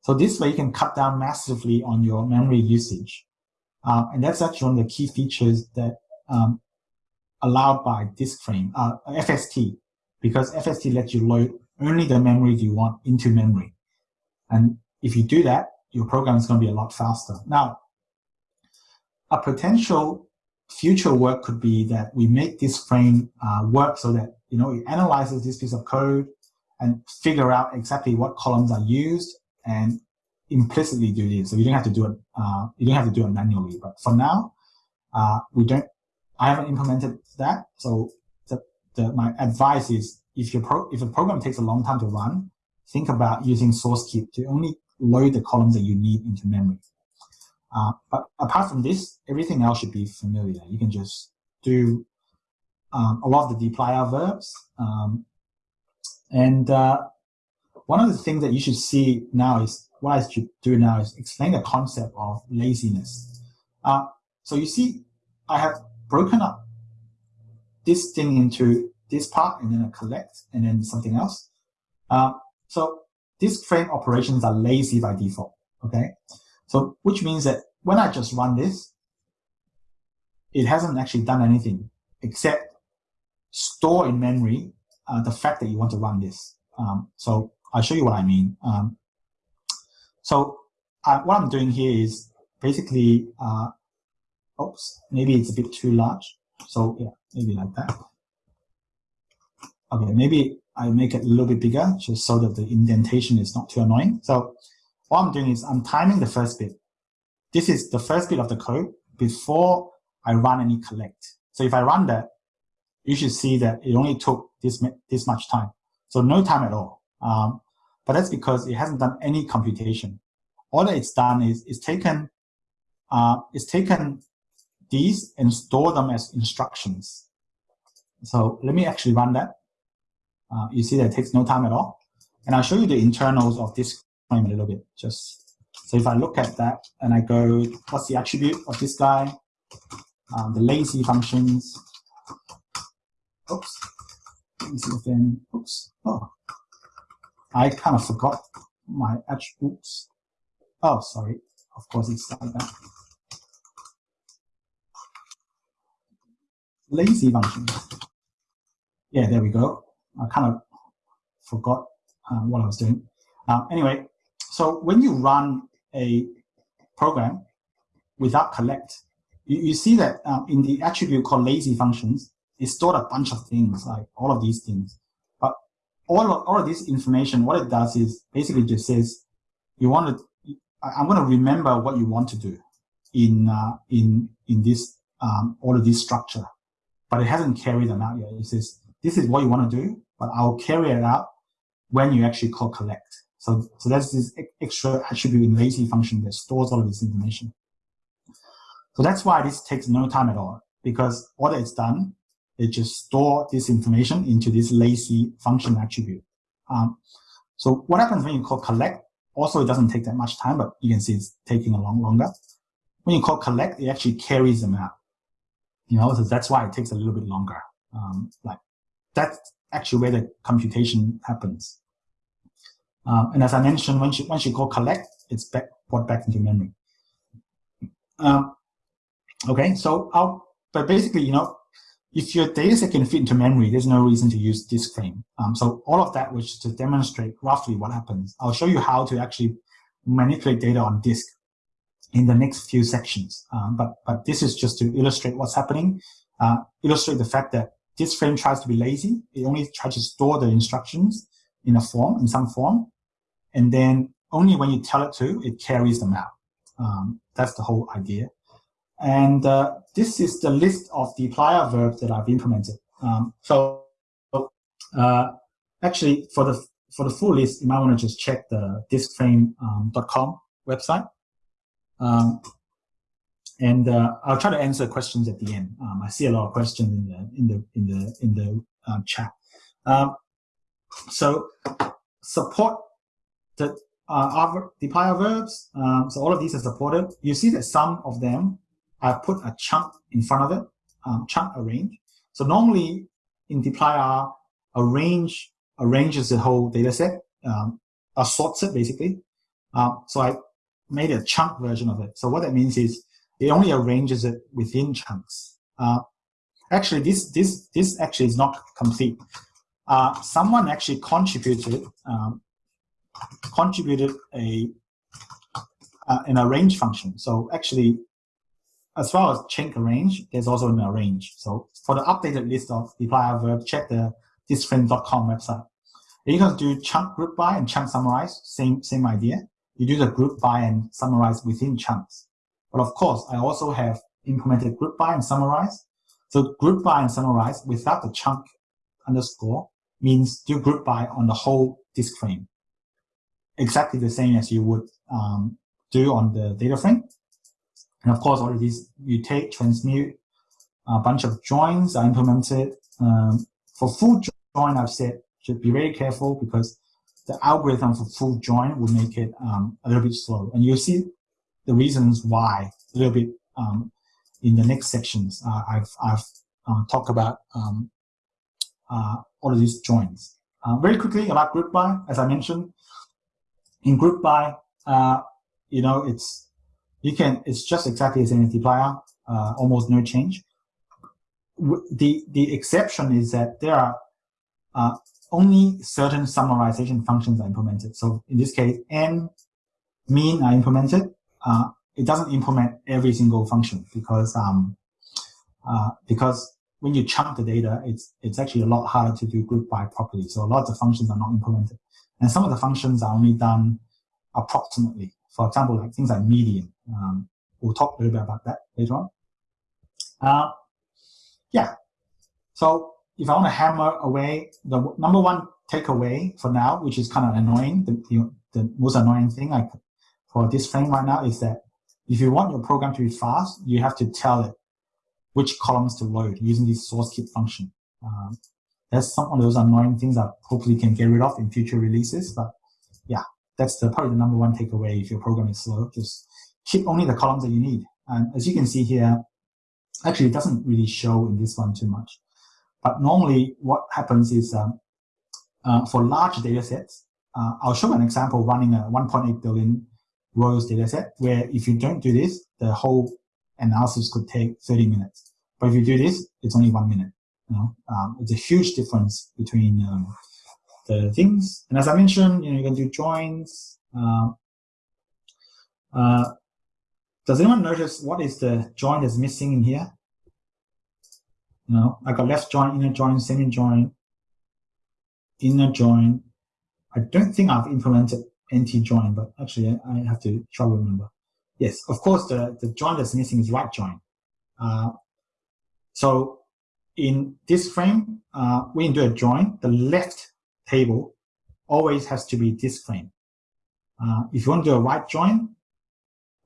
Speaker 3: So this way you can cut down massively on your memory usage. Uh, and that's actually one of the key features that um, allowed by disk frame, uh, FST, because FST lets you load only the memory you want into memory. And if you do that, your program is going to be a lot faster. Now, a potential future work could be that we make disk frame uh, work so that you know it analyzes this piece of code and figure out exactly what columns are used and implicitly do this. So you don't have to do it. Uh, you don't have to do it manually. But for now, uh, we don't. I haven't implemented that. So the, the, my advice is if your pro, if a program takes a long time to run, think about using source keep to only load the columns that you need into memory. Uh, but apart from this, everything else should be familiar. You can just do um, a lot of the dplyr verbs. Um, and uh, one of the things that you should see now is what I should do now is explain the concept of laziness. Uh, so you see, I have broken up this thing into this part and then a collect and then something else. Uh, so disk frame operations are lazy by default. Okay, so which means that when I just run this, it hasn't actually done anything except store in memory uh, the fact that you want to run this. Um, so I'll show you what I mean. Um, so uh, what I'm doing here is basically, uh, oops, maybe it's a bit too large. So yeah, maybe like that. Okay, maybe I make it a little bit bigger just so that the indentation is not too annoying. So what I'm doing is I'm timing the first bit. This is the first bit of the code before I run any collect. So if I run that, you should see that it only took this, this much time. So no time at all. Um, but that's because it hasn't done any computation. All that it's done is it's taken, uh, it's taken these and store them as instructions. So let me actually run that. Uh, you see that it takes no time at all. And I'll show you the internals of disk frame a little bit. Just so if I look at that and I go, what's the attribute of this guy? Um, the lazy functions. Oops. See again. Oops. Oh, I kind of forgot my attributes. Oh, sorry. Of course, it's like that. Lazy functions. Yeah, there we go. I kind of forgot um, what I was doing. Uh, anyway, so when you run a program without collect, you, you see that uh, in the attribute called lazy functions, it stored a bunch of things, like all of these things. But all of, all of this information, what it does is basically just says, you want to, I'm going to remember what you want to do in, uh, in, in this, um, all of this structure. But it hasn't carried them out yet. It says, this is what you want to do, but I'll carry it out when you actually call collect. So, so that's this extra attribute in lazy function that stores all of this information. So that's why this takes no time at all, because what it's done, it just store this information into this lazy function attribute. Um, so what happens when you call collect? Also, it doesn't take that much time, but you can see it's taking a long longer. When you call collect, it actually carries them out. You know, so that's why it takes a little bit longer. Um, like that's actually where the computation happens. Um, and as I mentioned, once you, once you call collect, it's back, brought back into memory. Um, okay, so I'll, but basically, you know, if your data set can fit into memory, there's no reason to use disk frame. Um, so all of that was to demonstrate roughly what happens. I'll show you how to actually manipulate data on disk in the next few sections. Um, but, but this is just to illustrate what's happening, uh, illustrate the fact that disk frame tries to be lazy. It only tries to store the instructions in a form, in some form. And then only when you tell it to, it carries them out. Um, that's the whole idea. And uh, this is the list of the dplyr verbs that I've implemented. Um, so uh, actually, for the for the full list, you might want to just check the diskframe.com um, website. Um, and uh, I'll try to answer questions at the end. Um, I see a lot of questions in the in the in the in the um, chat. Um, so support the uh, dplyr verbs. Um, so all of these are supported. You see that some of them I put a chunk in front of it, um, chunk arrange. So normally in dplyr, arrange arranges the whole data set, um, sorts it basically. Um, so I made a chunk version of it. So what that means is it only arranges it within chunks. Uh, actually, this this this actually is not complete. Uh, someone actually contributed um, contributed a uh, an arrange function. So actually, as far as chunk arrange, there's also an arrange. So for the updated list of dplyr verb, check the diskframe.com website. you can do chunk group by and chunk summarize, same, same idea. You do the group by and summarize within chunks. But of course, I also have implemented group by and summarize. So group by and summarize without the chunk underscore means do group by on the whole disk frame. Exactly the same as you would um, do on the data frame. And of course, all of these mutate, transmute, a bunch of joins are implemented. Um, for full join, I've said should be very careful because the algorithm for full join will make it um, a little bit slow. And you'll see the reasons why a little bit um, in the next sections. Uh, I've, I've uh, talked about um, uh, all of these joins. Uh, very quickly about group by, as I mentioned, in group by, uh, you know, it's you can it's just exactly the as dplyr, uh, almost no change. The the exception is that there are only certain summarization functions are implemented. So in this case, n mean are implemented. Uh, it doesn't implement every single function because um, uh, because when you chunk the data, it's it's actually a lot harder to do group by properly. So a lot of the functions are not implemented, and some of the functions are only done approximately. For example, like things like median. Um, we'll talk a little bit about that later on. Uh, yeah. So if I want to hammer away the number one takeaway for now, which is kind of annoying, the, the, most annoying thing like for disk frame right now is that if you want your program to be fast, you have to tell it which columns to load using this source keep function. Um, that's some of those annoying things that hopefully can get rid of in future releases. But yeah, that's the, probably the number one takeaway if your program is slow. Just keep only the columns that you need. And as you can see here, actually it doesn't really show in this one too much. But normally what happens is um, uh, for large data sets, uh, I'll show an example running a 1.8 billion rows data set where if you don't do this, the whole analysis could take 30 minutes. But if you do this, it's only one minute. You know, um, it's a huge difference between um, the things. And as I mentioned, you know, you can do joins. Uh, uh, does anyone notice what is the join that's missing in here? You know, I got left join, inner join, semi join, inner join. I don't think I've implemented anti join, but actually I have to try to remember. Yes, of course, the, the join that's missing is right join. Uh, so in disk frame, uh, when you do a join, the left table always has to be disk frame. Uh, if you want to do a right join,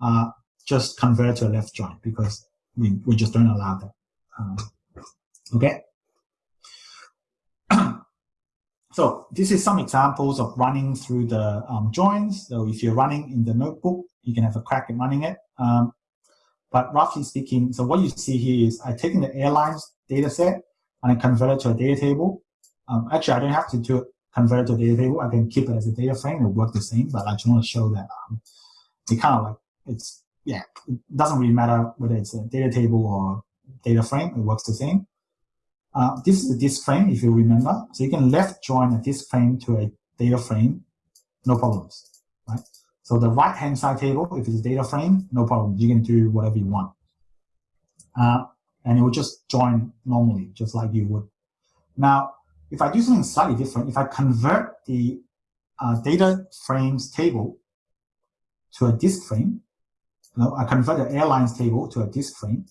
Speaker 3: uh, just convert to a left join because we, we just don't allow that. Um, okay. so this is some examples of running through the um, joins. So if you're running in the notebook, you can have a crack at running it. Um, but roughly speaking, so what you see here is I've taken the airlines data set and I convert it to a data table. Um, actually, I don't have to do it, convert it to a data table. I can keep it as a data frame. It'll work the same, but I just want to show that um, it kind of like, it's, yeah, it doesn't really matter whether it's a data table or data frame. It works the same. Uh, this is a disk frame, if you remember. So you can left join a disk frame to a data frame, no problems, right? So the right-hand side table, if it's a data frame, no problem. You can do whatever you want. Uh, and it will just join normally, just like you would. Now, if I do something slightly different, if I convert the uh, data frames table to a disk frame, you know, I convert the airlines table to a disk frame,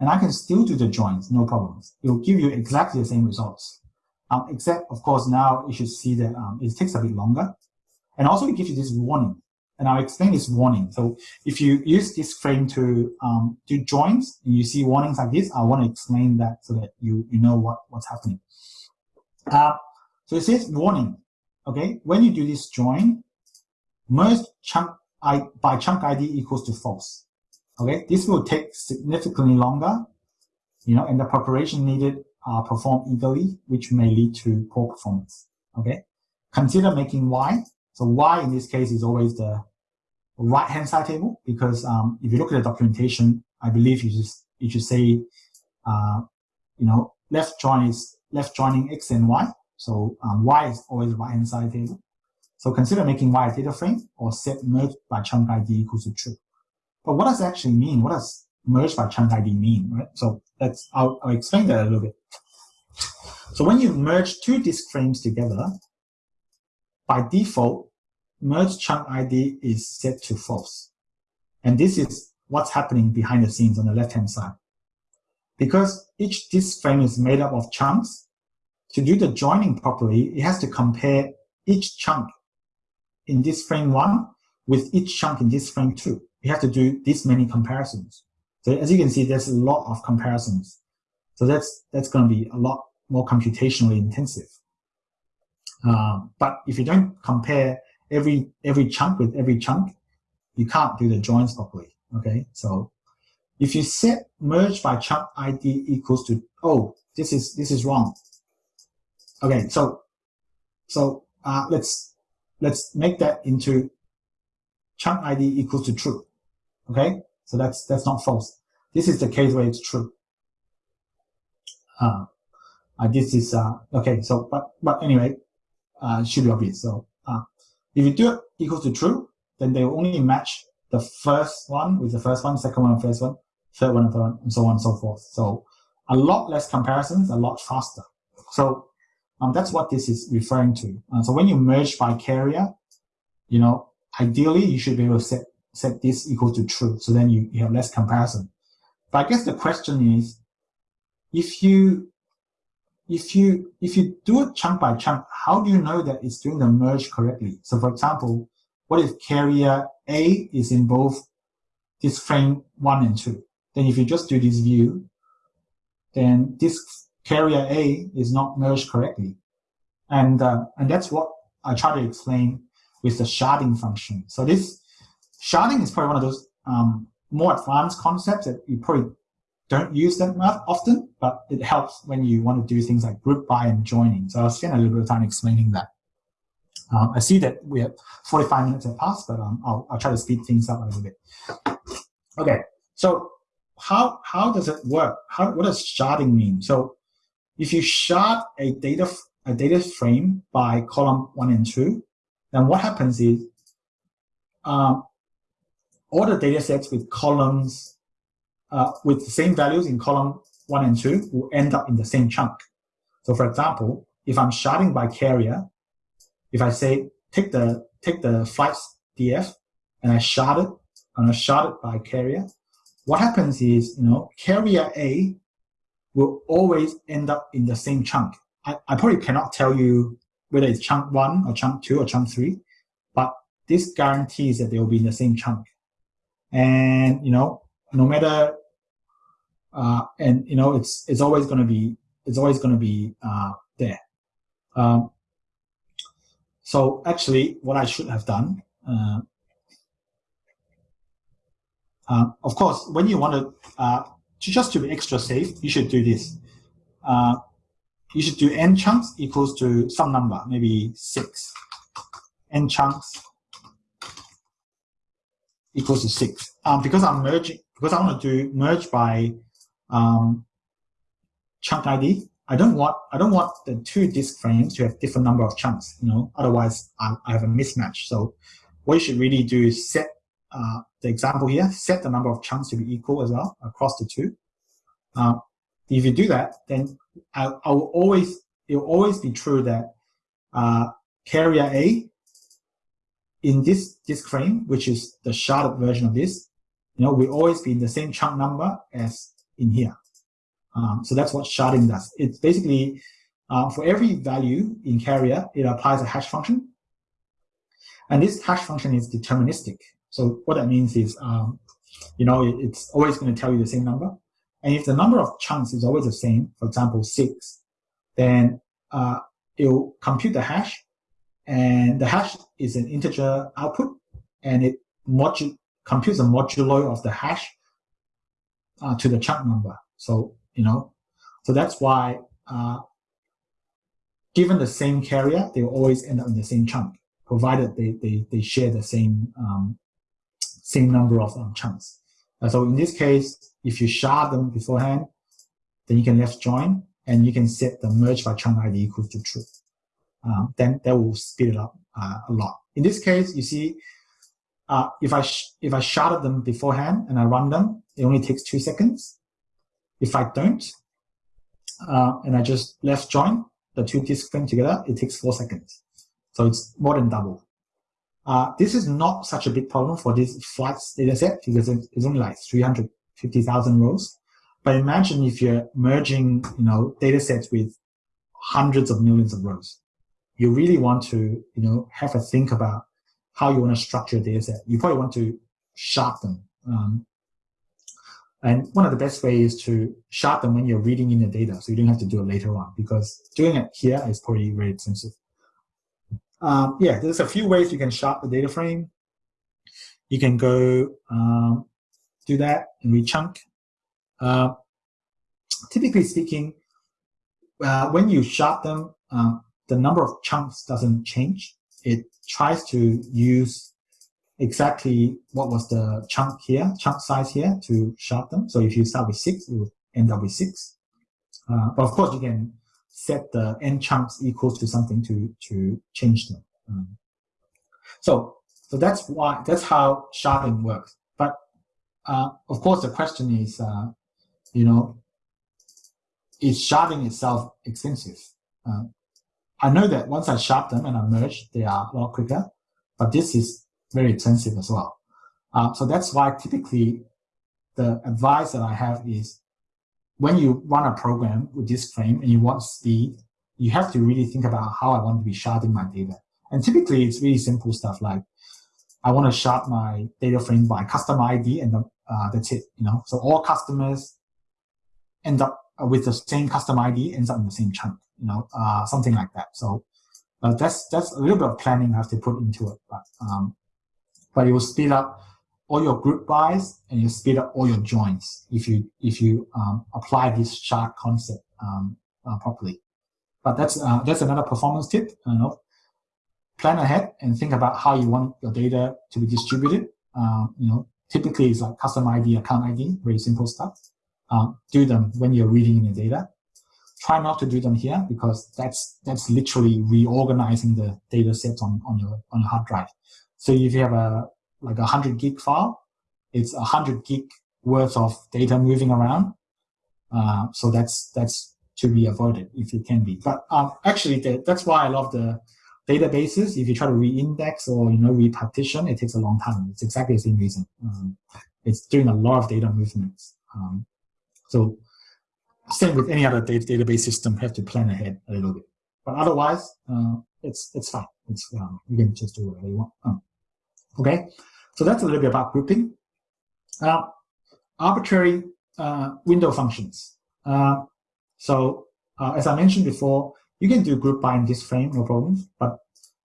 Speaker 3: and I can still do the joins, no problems. It will give you exactly the same results. Um, except, of course, now you should see that um, it takes a bit longer and also it gives you this warning. And I'll explain this warning. So if you use disk frame to um, do joins and you see warnings like this, I want to explain that so that you, you know what, what's happening. Uh, so it says warning. Okay, when you do this join, merge chunk I, by chunk ID equals to false. Okay, this will take significantly longer, you know, and the preparation needed are performed eagerly, which may lead to poor performance. Okay, consider making Y so Y in this case is always the right hand side table because um, if you look at the documentation, I believe you just you should say, uh, you know, left join is left joining X and Y. So um, Y is always right hand side table. So consider making Y a data frame or set merge by chunk ID equals to true. But what does it actually mean? What does merge by chunk ID mean, right? So that's, I'll, I'll explain that a little bit. So when you merge two disk frames together, by default, merge chunk ID is set to false. And this is what's happening behind the scenes on the left-hand side. Because each disk frame is made up of chunks, to do the joining properly, it has to compare each chunk in disk frame one with each chunk in disk frame two. You have to do this many comparisons. So as you can see, there's a lot of comparisons. So that's, that's going to be a lot more computationally intensive. Uh, but if you don't compare every every chunk with every chunk, you can't do the joins properly. Okay, so if you set merge by chunk ID equals to oh this is this is wrong. Okay, so so uh, let's let's make that into chunk ID equals to true. Okay, so that's that's not false. This is the case where it's true. Uh, uh, this is uh, okay. So but but anyway, uh, should be obvious. So uh, if you do it equals to true, then they will only match the first one with the first one, second one, first one, third one, third one, and so on and so forth. So a lot less comparisons, a lot faster. So um, that's what this is referring to. Uh, so when you merge by carrier, you know, ideally you should be able to set, set this equal to true. So then you, you have less comparison. But I guess the question is, if you if you if you do it chunk by chunk, how do you know that it's doing the merge correctly? So for example, what if carrier A is in both disk frame one and two? Then if you just do this view, then this carrier A is not merged correctly. And, uh, and that's what I try to explain with the sharding function. So this sharding is probably one of those um, more advanced concepts that you probably don't use that much often, but it helps when you want to do things like group by and joining. So I'll spend a little bit of time explaining that. Um, I see that we have 45 minutes have passed, but um, I'll, I'll try to speed things up a little bit. Okay, so how how does it work? How what does sharding mean? So if you shard a data a data frame by column one and two, then what happens is um, all the data sets with columns uh, with the same values in column one and two will end up in the same chunk. So for example, if I'm sharding by carrier, if I say take the take the flights DF and I shard it and I shard it by carrier, what happens is, you know, carrier A will always end up in the same chunk. I, I probably cannot tell you whether it's chunk one or chunk two or chunk three, but this guarantees that they will be in the same chunk. And, you know, no matter, uh, and, you know, it's, it's always going to be, it's always going to be, uh, there. Um, so actually what I should have done, uh, uh, of course, when you want to, uh, just to be extra safe, you should do this. Uh, you should do n chunks equals to some number, maybe six. n chunks equals to six. Um, because I'm merging, because I want to do merge by um, chunk ID. I don't want I don't want the two disk frames to have different number of chunks. You know, otherwise I, I have a mismatch. So what you should really do is set uh, the example here, set the number of chunks to be equal as well across the two. Uh, if you do that, then I, I, will always it will always be true that uh, carrier A in this disk frame, which is the sharded version of this, you know, will always be in the same chunk number as in here. Um, so that's what sharding does. It's basically uh, for every value in carrier, it applies a hash function. And this hash function is deterministic. So what that means is, um, you know, it's always going to tell you the same number. And if the number of chunks is always the same, for example, six, then uh, it will compute the hash. And the hash is an integer output, and it computes a modulo of the hash uh, to the chunk number. So, you know, so that's why uh, given the same carrier, they will always end up in the same chunk, provided they, they, they share the same um, same number of um, chunks. Uh, so in this case, if you shard them beforehand, then you can left join and you can set the merge by chunk ID equal to true. Um, then that will speed it up uh, a lot. In this case, you see, uh, if I if I sharded them beforehand and I run them, it only takes two seconds. If I don't, uh, and I just left join the two disk frame together, it takes four seconds. So it's more than double. Uh, this is not such a big problem for this flights data set because it's only like 350,000 rows. But imagine if you're merging, you know, data sets with hundreds of millions of rows. You really want to, you know, have a think about how you want to structure data set. You probably want to shard them. Um, and one of the best ways is to shard them when you're reading in the data, so you don't have to do it later on, because doing it here is probably very expensive. Um, yeah, there's a few ways you can shard the data frame. You can go um, do that and rechunk. Uh, typically speaking, uh, when you shard them, um, the number of chunks doesn't change. It tries to use exactly what was the chunk here, chunk size here to shard them. So if you start with six, it will end up with six. Uh, but of course, you can set the n chunks equals to something to to change them. Um, so so that's why that's how sharding works. But uh, of course, the question is, uh, you know, is sharding itself expensive? I know that once I shard them and I merge, they are a lot quicker, but this is very expensive as well. Uh, so that's why typically the advice that I have is when you run a program with disk frame and you want speed, you have to really think about how I want to be sharding my data. And typically it's really simple stuff like I want to shard my data frame by customer ID and uh, that's it. You know, so all customers end up with the same customer ID ends up in the same chunk. You know, uh, something like that. So uh, that's that's a little bit of planning I have to put into it. But um, but it will speed up all your group bys and you speed up all your joins if you if you um, apply this shard concept um, uh, properly. But that's uh, that's another performance tip. You know, plan ahead and think about how you want your data to be distributed. Uh, you know, typically it's like custom ID, account ID, very simple stuff. Um, do them when you're reading in your data. Try not to do them here because that's that's literally reorganizing the data sets on, on your on your hard drive. So if you have a like a 100 gig file, it's a 100 gig worth of data moving around. Uh, so that's that's to be avoided if it can be. But um, actually, the, that's why I love the databases. If you try to re-index or you know repartition, it takes a long time. It's exactly the same reason. Um, it's doing a lot of data movements. Um, so same with any other data database system, have to plan ahead a little bit. But otherwise, uh, it's it's fine. It's um, you can just do whatever you want. Um, Okay, so that's a little bit about grouping. Uh, arbitrary uh, window functions. Uh, so uh, as I mentioned before, you can do group by in disk frame, no problem. But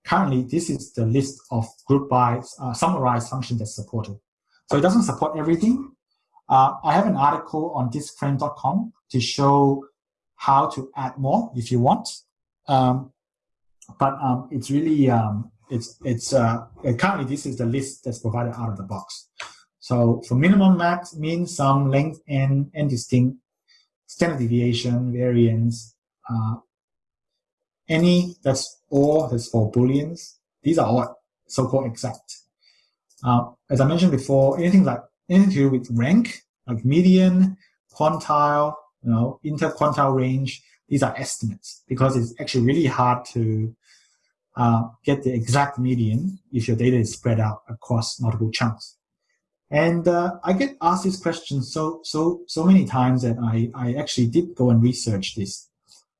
Speaker 3: currently, this is the list of group by uh, summarized functions that's supported. So it doesn't support everything. I have an article on diskframe.com to show how to add more if you want. Um, but um, it's really um, it's it's uh, currently this is the list that's provided out of the box. So for minimum max, mean, sum, length, and and distinct, standard deviation, variance, uh, any that's all that's for booleans. These are all so-called exact. Uh, as I mentioned before, anything like anything to do with rank, like median, quantile, you know, interquantile range, these are estimates because it's actually really hard to uh, get the exact median if your data is spread out across multiple chunks. And uh, I get asked this question so so so many times that I, I actually did go and research this.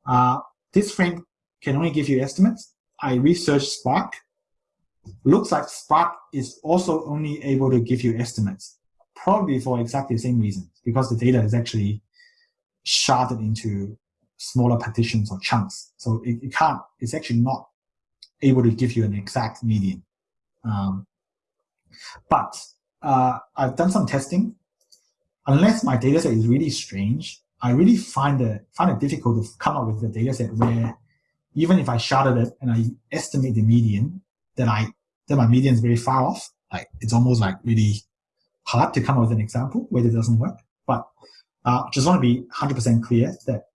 Speaker 3: Uh, disk frame can only give you estimates. I researched Spark. Looks like Spark is also only able to give you estimates, probably for exactly the same reason, because the data is actually sharded into smaller partitions or chunks. So it, it can't, it's actually not able to give you an exact median. Um, but uh, I've done some testing. Unless my dataset is really strange, I really find it find it difficult to come up with a dataset where even if I sharded it and I estimate the median, that I that my median is very far off. Like it's almost like really hard to come up with an example where it doesn't work. But uh, just want to be 100% clear that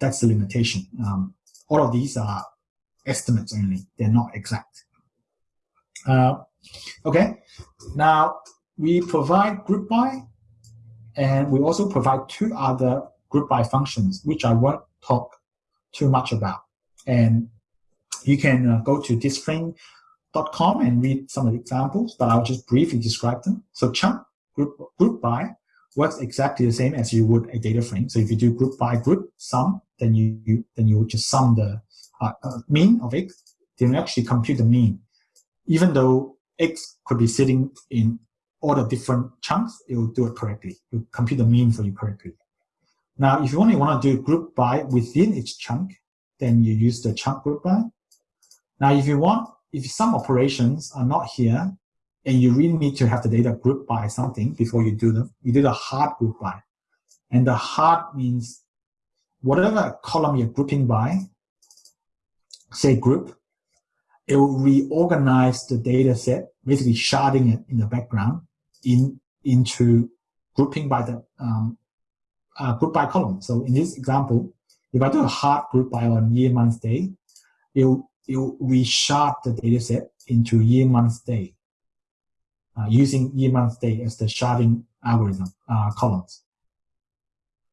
Speaker 3: that's the limitation. Um, all of these are estimates only. They're not exact. Uh, okay, now we provide group by, and we also provide two other group by functions, which I won't talk too much about. And you can uh, go to diskframe.com and read some of the examples, but I'll just briefly describe them. So chunk group, group by works exactly the same as you would a data frame. So if you do group by group sum, then you, you then you just sum the uh, uh, mean of x, then you actually compute the mean. Even though x could be sitting in all the different chunks, it will do it correctly. It will compute the mean for you correctly. Now, if you only want to do group by within each chunk, then you use the chunk group by. Now, if you want, if some operations are not here, and you really need to have the data grouped by something before you do them, you do the hard group by. And the hard means whatever column you're grouping by, say group, it will reorganize the data set, basically sharding it in the background in into grouping by the um, uh, group by column. So in this example, if I do a hard group by on year, month, day, it will, it will reshard the data set into year, month, day uh, using year, month, day as the sharding algorithm uh, columns.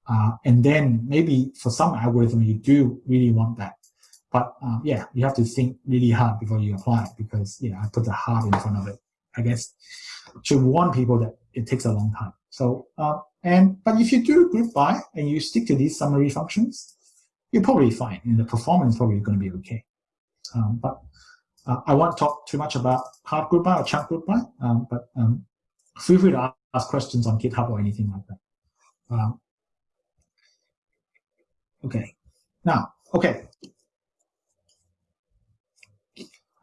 Speaker 3: Uh, and then maybe for some algorithm, you do really want that. But um, yeah, you have to think really hard before you apply it because you know I put the hard in front of it. I guess to warn people that it takes a long time. So uh, and but if you do group by and you stick to these summary functions, you're probably fine, and the performance probably going to be okay. Um, but uh, I won't talk too much about hard group by or chunk group by, um, but um, feel free to ask questions on GitHub or anything like that. Um, okay, now, okay.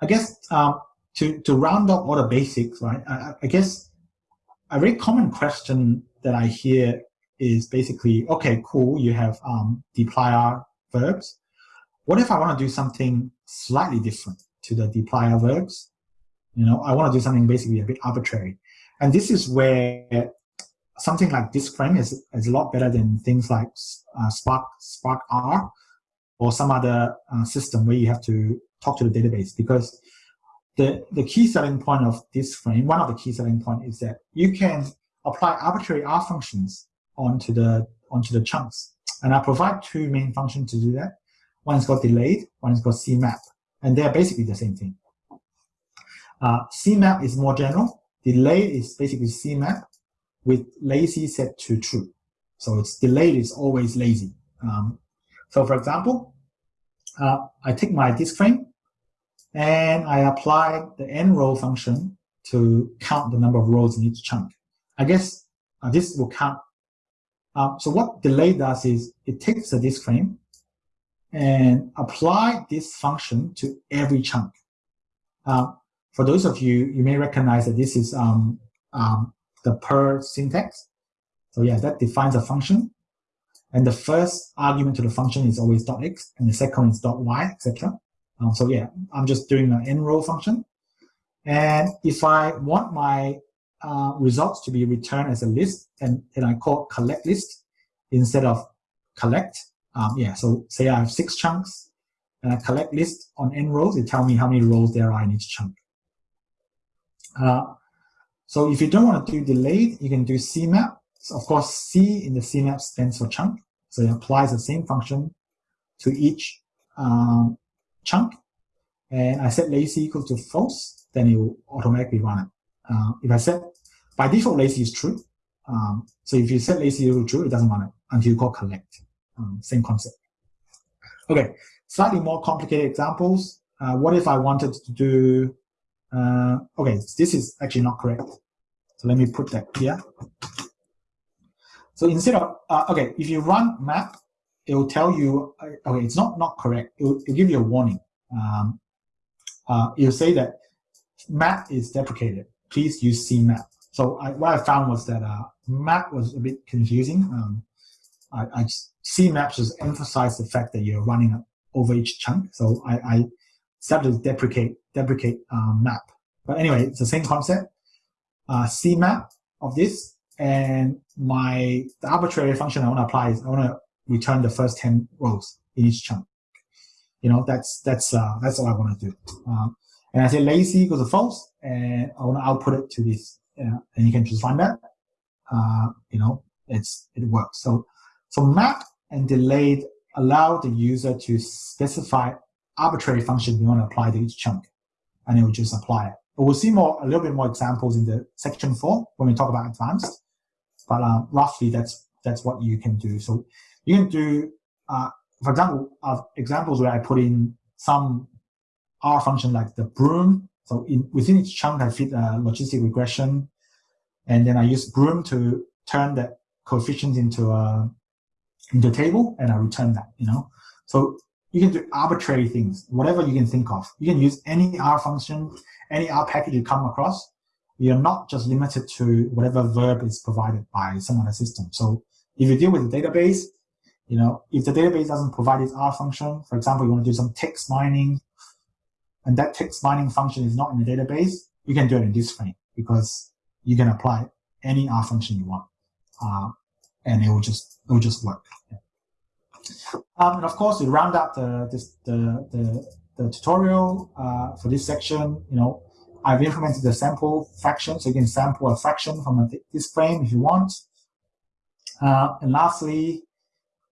Speaker 3: I guess um, to, to round up all the basics, right, I, I guess a very common question that I hear is basically, okay, cool, you have um, dplyr verbs. What if I want to do something slightly different to the dplyr verbs? You know, I want to do something basically a bit arbitrary. And this is where something like disk frame is, is a lot better than things like uh, Spark, Spark R or some other uh, system where you have to talk to the database because the, the key selling point of disk frame, one of the key selling point is that you can apply arbitrary R functions onto the, onto the chunks. And I provide two main functions to do that. One is called delayed, one is called CMAP. And they're basically the same thing. Uh, CMAP is more general. Delay is basically CMAP with lazy set to true. So it's delayed is always lazy. Um, so for example, uh, I take my disk frame and I apply the n row function to count the number of rows in each chunk. I guess uh, this will count. Um, so what delay does is it takes the disk frame and apply this function to every chunk. Uh, for those of you, you may recognize that this is um, um, the purrr syntax. So yeah, that defines a function. And the first argument to the function is always dot .x, and the second is dot .y, etc. Um, so yeah, I'm just doing an n row function. And if I want my uh, results to be returned as a list, and, and I call collect list instead of collect. Um, yeah, so say I have six chunks, and I collect list on n rows, it tells me how many rows there are in each chunk. Uh, so if you don't want to do delayed, you can do CMAP. So of course, C in the CMAP stands for chunk. So it applies the same function to each um, chunk. And I set lazy equal to false, then it will automatically run it. Uh, if I set by default lazy is true. Um, so if you set lazy equal to true, it doesn't run it until you call collect. Um, same concept. Okay, slightly more complicated examples. Uh, what if I wanted to do, uh, okay, this is actually not correct. So let me put that here. So instead of, uh, okay, if you run map, it will tell you, uh, okay, it's not, not correct. It will, it will give you a warning. Um, uh, it will say that map is deprecated. Please use CMAP. So I, what I found was that uh, map was a bit confusing. Um, I, I CMAP just emphasize the fact that you're running over each chunk. So I, I started to deprecate deprecate uh, map. But anyway, it's the same concept. Uh, CMAP of this and my the arbitrary function I want to apply is I want to return the first 10 rows in each chunk. You know, that's that's uh, that's all I want to do. Um, and I say lazy equals to false, and I want to output it to this, uh, and you can just find that. Uh, you know, it's it works. So so map and delayed allow the user to specify arbitrary function you want to apply to each chunk, and it will just apply it. But we'll see more a little bit more examples in the section four when we talk about advanced. But uh, roughly, that's that's what you can do. So you can do, uh, for example, uh, examples where I put in some R function like the broom. So in, within each chunk, I fit a logistic regression, and then I use broom to turn that coefficient into a a table, and I return that. You know, so you can do arbitrary things, whatever you can think of. You can use any R function, any R package you come across. You're not just limited to whatever verb is provided by some other system. So if you deal with a database, You know, if the database doesn't provide its R function, for example, you want to do some text mining, and that text mining function is not in the database, you can do it in disk frame because you can apply any R function you want, uh, and it will just it will just work. Um, and of course, to round up the this, the, the the tutorial uh, for this section, you know, I've implemented the sample fraction, so you can sample a fraction from a, disk frame if you want. Uh, and lastly,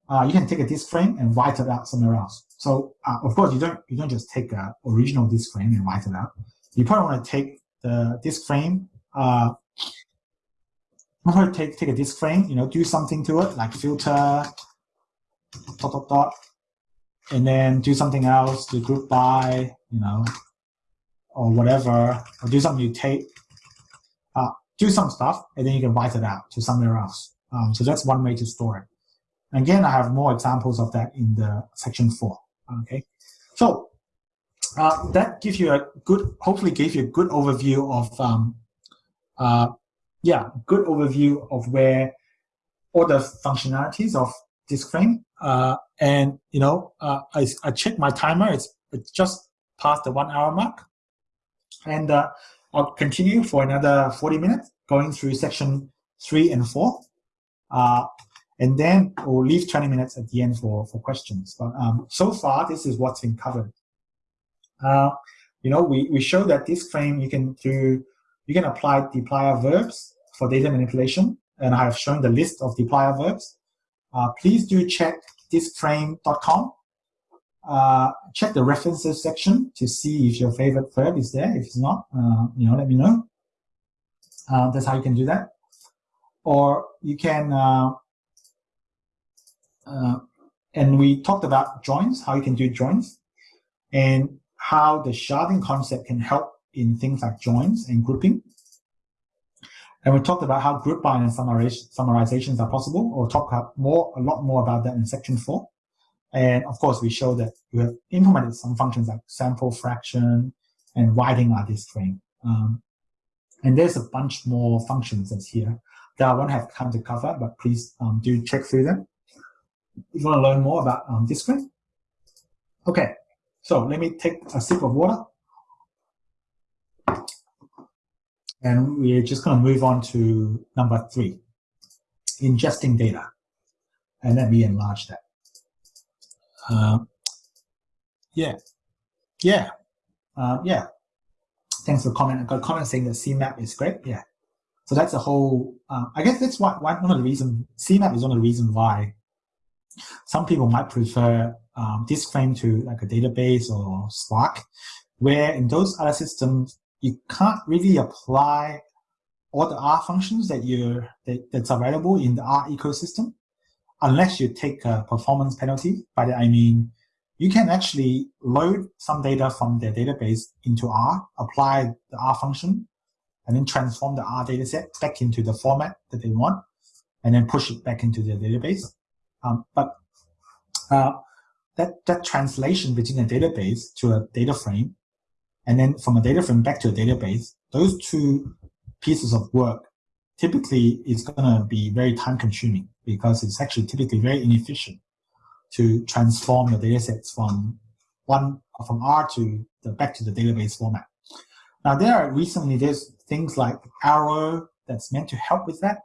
Speaker 3: uh, you can take a disk frame and write it out somewhere else. So uh, of course, you don't you don't just take a original disk frame and write it out. You probably want to take the disk frame. Uh, take take a disk frame, you know, do something to it like filter dot dot dot, and then do something else, do group by, you know, or whatever, or do some mutate, uh, do some stuff, and then you can write it out to somewhere else. Um, so that's one way to store it. Again, I have more examples of that in the section four. Okay, so uh, that gives you a good, hopefully, gives you a good overview of, um, uh, yeah, good overview of where all the functionalities of disk frame. Uh, and you know, uh, I I check my timer. It's it's just past the one hour mark, and uh, I'll continue for another forty minutes going through section three and four. Uh, and then we'll leave 20 minutes at the end for, for questions. But um, so far, this is what's been covered. Uh, you know, we, we show that disk frame you can do, you can apply dplyr verbs for data manipulation, and I have shown the list of dplyr verbs. Uh, please do check diskframe.com. Uh, check the references section to see if your favorite verb is there. If it's not, uh, you know, let me know. Uh, that's how you can do that. Or you can uh, uh, and we talked about joins, how you can do joins, and how the sharding concept can help in things like joins and grouping. And we talked about how group by and summarizations are possible, or talk more, a lot more about that in section four. And of course, we show that we have implemented some functions like sample fraction and writing our disk frame. Um, and there's a bunch more functions that's here that I won't have time to cover, but please um, do check through them if you want to learn more about um, Discrete? Okay, so let me take a sip of water. And we're just going to move on to number three, ingesting data. And let me enlarge that. Uh, yeah, yeah, uh, yeah. Thanks for comment. I got a comment saying that CMAP is great. Yeah. So that's a whole, uh, I guess that's why, one of the reasons, CMAP is one of the reasons why some people might prefer um, disk frame to like a database or Spark, where in those other systems, you can't really apply all the R functions that you that, that's available in the R ecosystem, unless you take a performance penalty. By that I mean, you can actually load some data from their database into R, apply the R function, and then transform the R dataset back into the format that they want, and then push it back into their database. Um, but uh, that, that translation between a database to a data frame, and then from a data frame back to a database, those two pieces of work typically is going to be very time consuming because it's actually typically very inefficient to transform your data sets from one from R to the back to the database format. Now there are recently there's things like Arrow that's meant to help with that,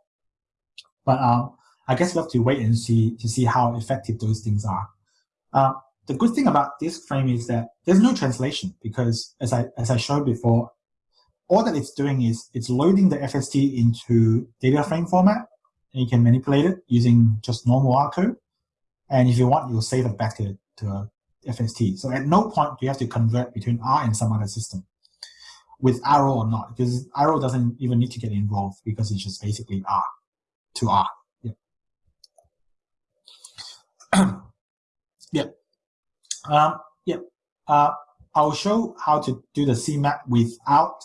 Speaker 3: but um, I guess we have to wait and see to see how effective those things are. Uh, the good thing about disk frame is that there's no translation because as I as I showed before, all that it's doing is it's loading the FST into data frame format and you can manipulate it using just normal R code. And if you want, you'll save it back to, to FST. So at no point do you have to convert between R and some other system with Arrow or not, because Arrow doesn't even need to get involved because it's just basically R to R. yeah. Um, yeah. Uh, I'll show how to do the CMAP without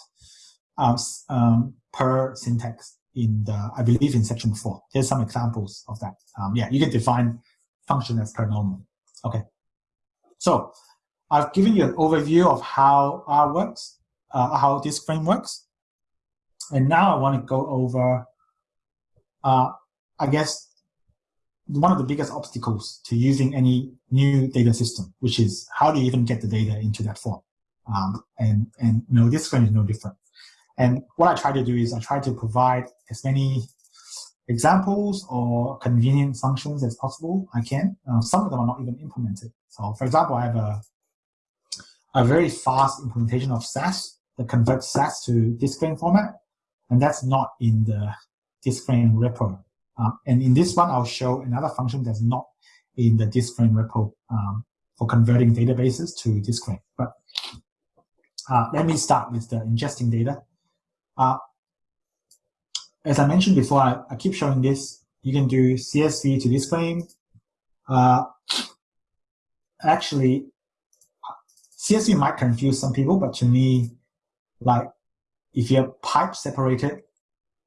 Speaker 3: um, um, purrr syntax in the, I believe in section four. There's some examples of that. Um, yeah, you can define function as per normal. Okay. So I've given you an overview of how R works, uh, how disk frame works. And now I want to go over, uh, I guess, one of the biggest obstacles to using any new data system, which is how do you even get the data into that form? Um, and, and you know, this one is no different. And what I try to do is I try to provide as many examples or convenient functions as possible. I can. Uh, some of them are not even implemented. So for example, I have a, a very fast implementation of SAS that converts SAS to disk frame format. And that's not in the disk frame repo. Uh, and in this one, I'll show another function that's not in the disk frame repo um, for converting databases to disk frame. But uh, let me start with the ingesting data. Uh, as I mentioned before, I, I, keep showing this. You can do CSV to disk frame. Uh, actually, CSV might confuse some people, but to me, like if you have pipe separated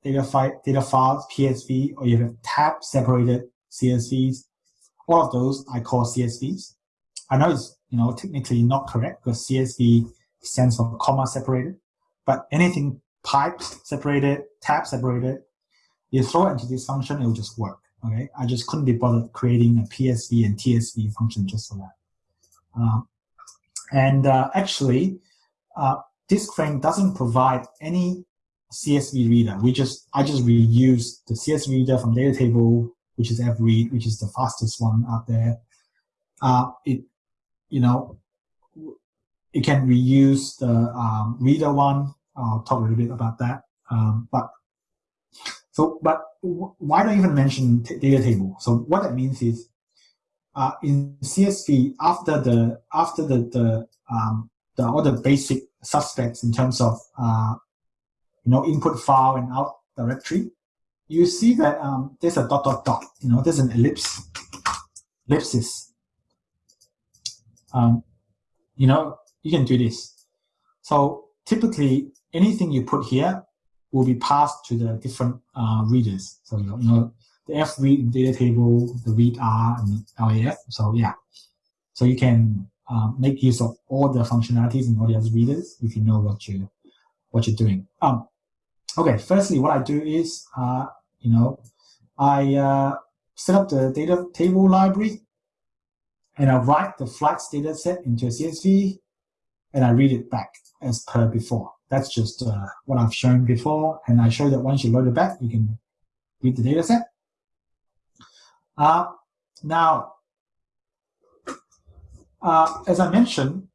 Speaker 3: data, file, data files, PSV, or you have tab separated CSVs, all of those I call CSVs. I know it's you know technically not correct because CSV stands for comma separated, but anything pipe separated, tab separated, you throw it into this function, it will just work. Okay, I just couldn't be bothered creating a PSV and TSV function just for that. Um, and uh, actually, uh, disk frame doesn't provide any CSV reader. We just I just reuse the CSV reader from data table, which is fread, which is the fastest one out there. Uh, it you know it can reuse the um, reader one. I'll talk a little bit about that. Um, but so but why do I even mention data table? So what that means is uh, in CSV after the after the the um, the all the basic suspects in terms of uh, you know, input file and out directory, you see that um, there's a dot, dot, dot, you know, there's an ellipse, ellipsis. Um, you know, you can do this. So typically anything you put here will be passed to the different uh, readers. So, you know, the fread data table, the readr and LAF. So yeah, so you can um, make use of all the functionalities in all the other readers if you know what you what you're doing. Um, Okay, firstly, what I do is, uh, you know, I uh, set up the data table library and I write the flights data set into a CSV and I read it back as per before. That's just uh, what I've shown before. And I show that once you load it back, you can read the data set. Uh, now, uh, as I mentioned,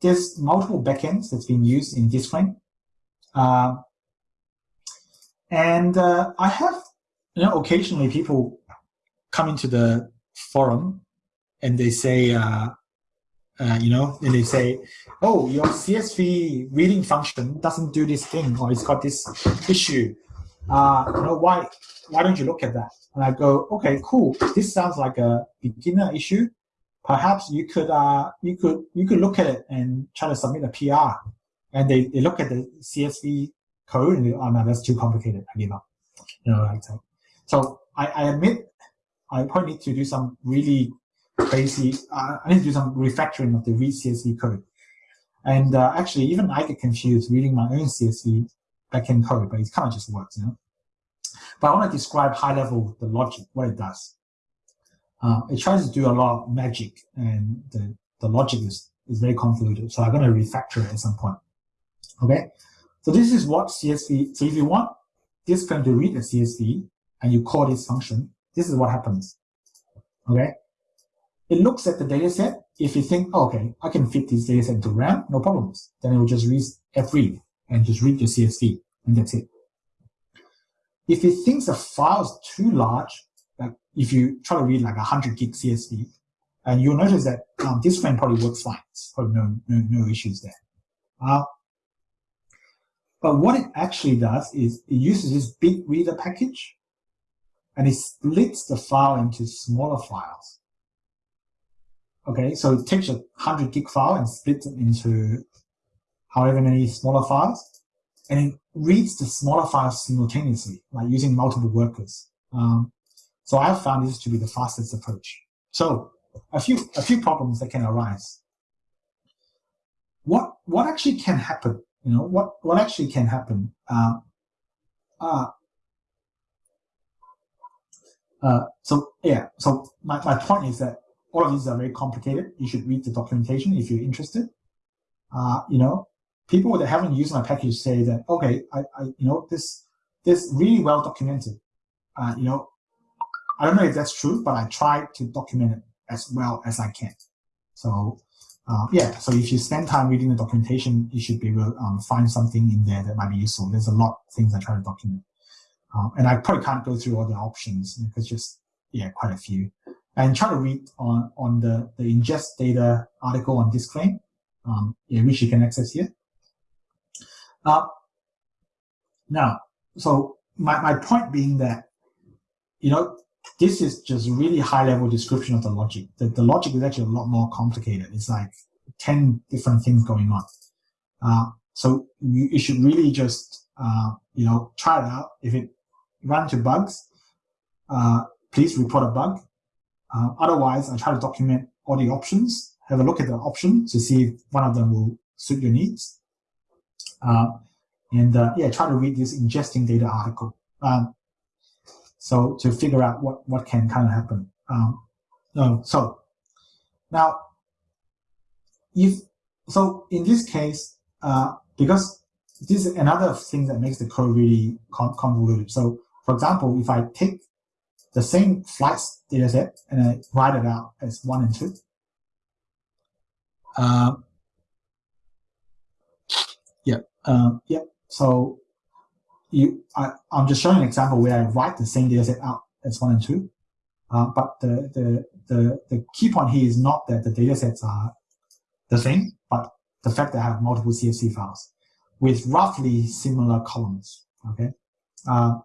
Speaker 3: there's multiple backends that's been used in disk frame. Uh, and uh, I have, you know, occasionally people come into the forum and they say, uh, uh, you know, and they say, oh, your CSV reading function doesn't do this thing, or it's got this issue. Uh, you know, why, why don't you look at that? And I go, okay, cool. This sounds like a beginner issue. Perhaps you could, uh, you could, you could look at it and try to submit a PR. And they, they look at the CSV code and oh no, that's too complicated. I give up. You know, like that. So I, I admit I probably need to do some really crazy, uh, I need to do some refactoring of the read CSV code. And uh, actually, even I get confused reading my own CSV backend code, but it kind of just works, you know. But I want to describe high level the logic, what it does. Uh, it tries to do a lot of magic, and the, the logic is, is very convoluted. So I'm going to refactor it at some point. Okay, so this is what CSV, so if you want disk frame to read a CSV and you call this function, this is what happens. Okay. It looks at the data set. If you think, oh, okay, I can fit this data set into RAM, no problems. Then it will just read fread and just read your CSV and that's it. If it thinks the file is too large, like if you try to read like a 100 gig CSV, and you'll notice that um, disk frame probably works fine. It's probably no, no, no issues there. Uh, but what it actually does is it uses this bigreadr package and it splits the file into smaller files. Okay, so it takes a 100 gig file and splits it into however many smaller files, and it reads the smaller files simultaneously, like using multiple workers. Um, so I've found this to be the fastest approach. So a few a few problems that can arise. What what actually can happen you know what what actually can happen uh, uh, uh, so yeah, so my, my point is that all of these are very complicated. You should read the documentation if you're interested. Uh, you know, people that haven't used my package say that, okay, I, I you know, this, this really well documented. Uh, you know, I don't know if that's true, but I try to document it as well as I can. So uh, yeah, so if you spend time reading the documentation, you should be able to um, find something in there that might be useful. There's a lot of things I try to document. Um, and I probably can't go through all the options because just, yeah, quite a few. And try to read on, on the, the ingest data article on disk frame, um, yeah, which you can access here. Uh, now, so my, my point being that, you know, this is just really high level description of the logic. The, the logic is actually a lot more complicated. It's like 10 different things going on. Uh, so you, you, should really just, uh, you know, try it out. If it runs into bugs, uh, please report a bug. Uh, otherwise, I try to document all the options, have a look at the option to see if one of them will suit your needs. Uh, and uh, yeah, try to read this ingesting data article. Um, so to figure out what, what can kind of happen. Um, so now, if so, in this case, uh, because this is another thing that makes the code really convoluted. So, for example, if I take the same flights data set and I write it out as one and two, uh, yeah, um, yeah. So you, I, am just showing an example where I write the same data set out as one and two. Uh, but the, the, the, the key point here is not that the data sets are the same, but the fact that I have multiple CSV files with roughly similar columns, okay? Uh,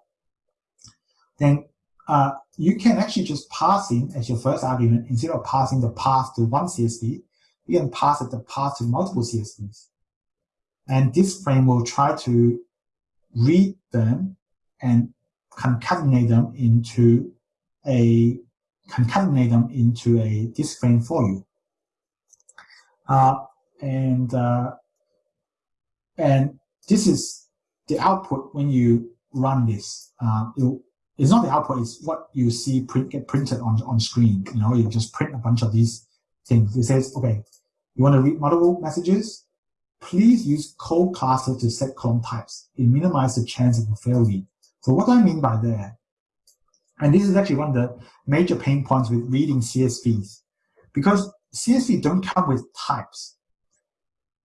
Speaker 3: then uh, you can actually just pass in as your first argument, instead of passing the path to one CSV, you can pass it the path to multiple CSVs. And disk frame will try to read them and concatenate them into a concatenate them into a frame for you. Uh, and uh, and this is the output when you run this. Uh, it, it's not the output; it's what you see print, get printed on on screen. You know, you just print a bunch of these things. It says, okay, you want to read multiple messages please use colClasses to set column types. It minimizes the chance of a fail read. So what do I mean by that? And this is actually one of the major pain points with reading CSVs. Because CSV don't come with types.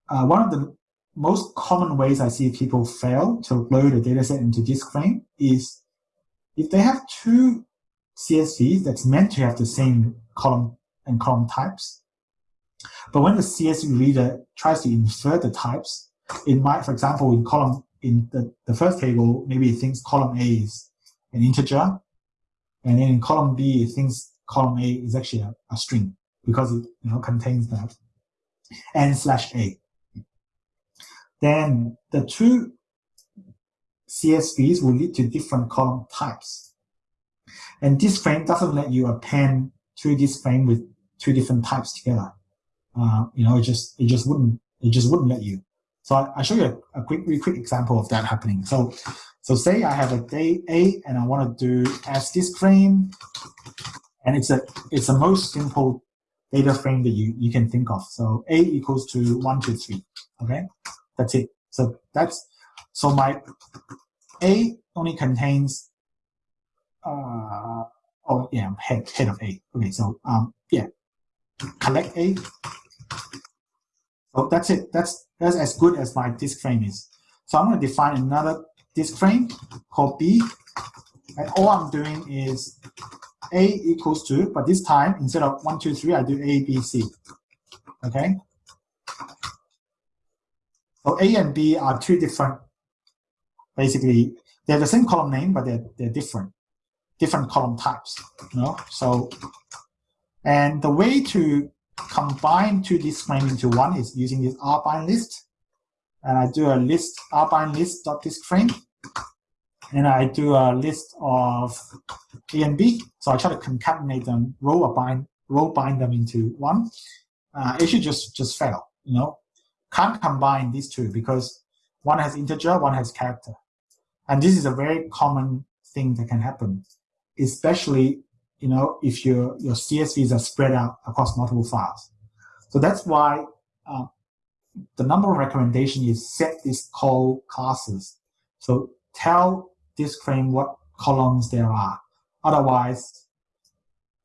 Speaker 3: Uh, one of the most common ways I see people fail to load a dataset into disk frame is if they have two CSVs that's meant to have the same column and column types, but when the CSV reader tries to infer the types, it might, for example, in column in the, the first table, maybe it thinks column A is an integer, and then in column B, it thinks column A is actually a, a string because it you know contains that n slash A. Then the two CSVs will lead to different column types. And disk frame doesn't let you append to disk frame with two different types together uh, you know, it just it just wouldn't it just wouldn't let you. So I, will show you a, a, quick, really quick example of that happening. So, so say I have a day A and I want to do as disk frame, and it's a it's the most simple data frame that you you can think of. So A equals to one, two, three. Okay, that's it. So that's so my A only contains. Uh, oh yeah, head head of A. Okay, so um yeah, collect A so that's it. That's that's as good as my disk frame is. So I'm going to define another disk frame called B. And all I'm doing is A equals to, but this time instead of one, two, three, I do A, B, C. Okay. So A and B are two different, basically, they're the same column name, but they're, they're different, different column types. You know? So, and the way to combine two disk frame into one is using this rbindlist. And I do a list rbindlist dot disk frame. And I do a list of A and B. So I try to concatenate them, row bind, row bind them into one. Uh, it should just just fail. You know, can't combine these two because one has integer, one has character. And this is a very common thing that can happen, especially you know, if your, your CSVs are spread out across multiple files. So that's why uh, the number of recommendation is set these colClasses. So tell disk frame what columns there are. Otherwise,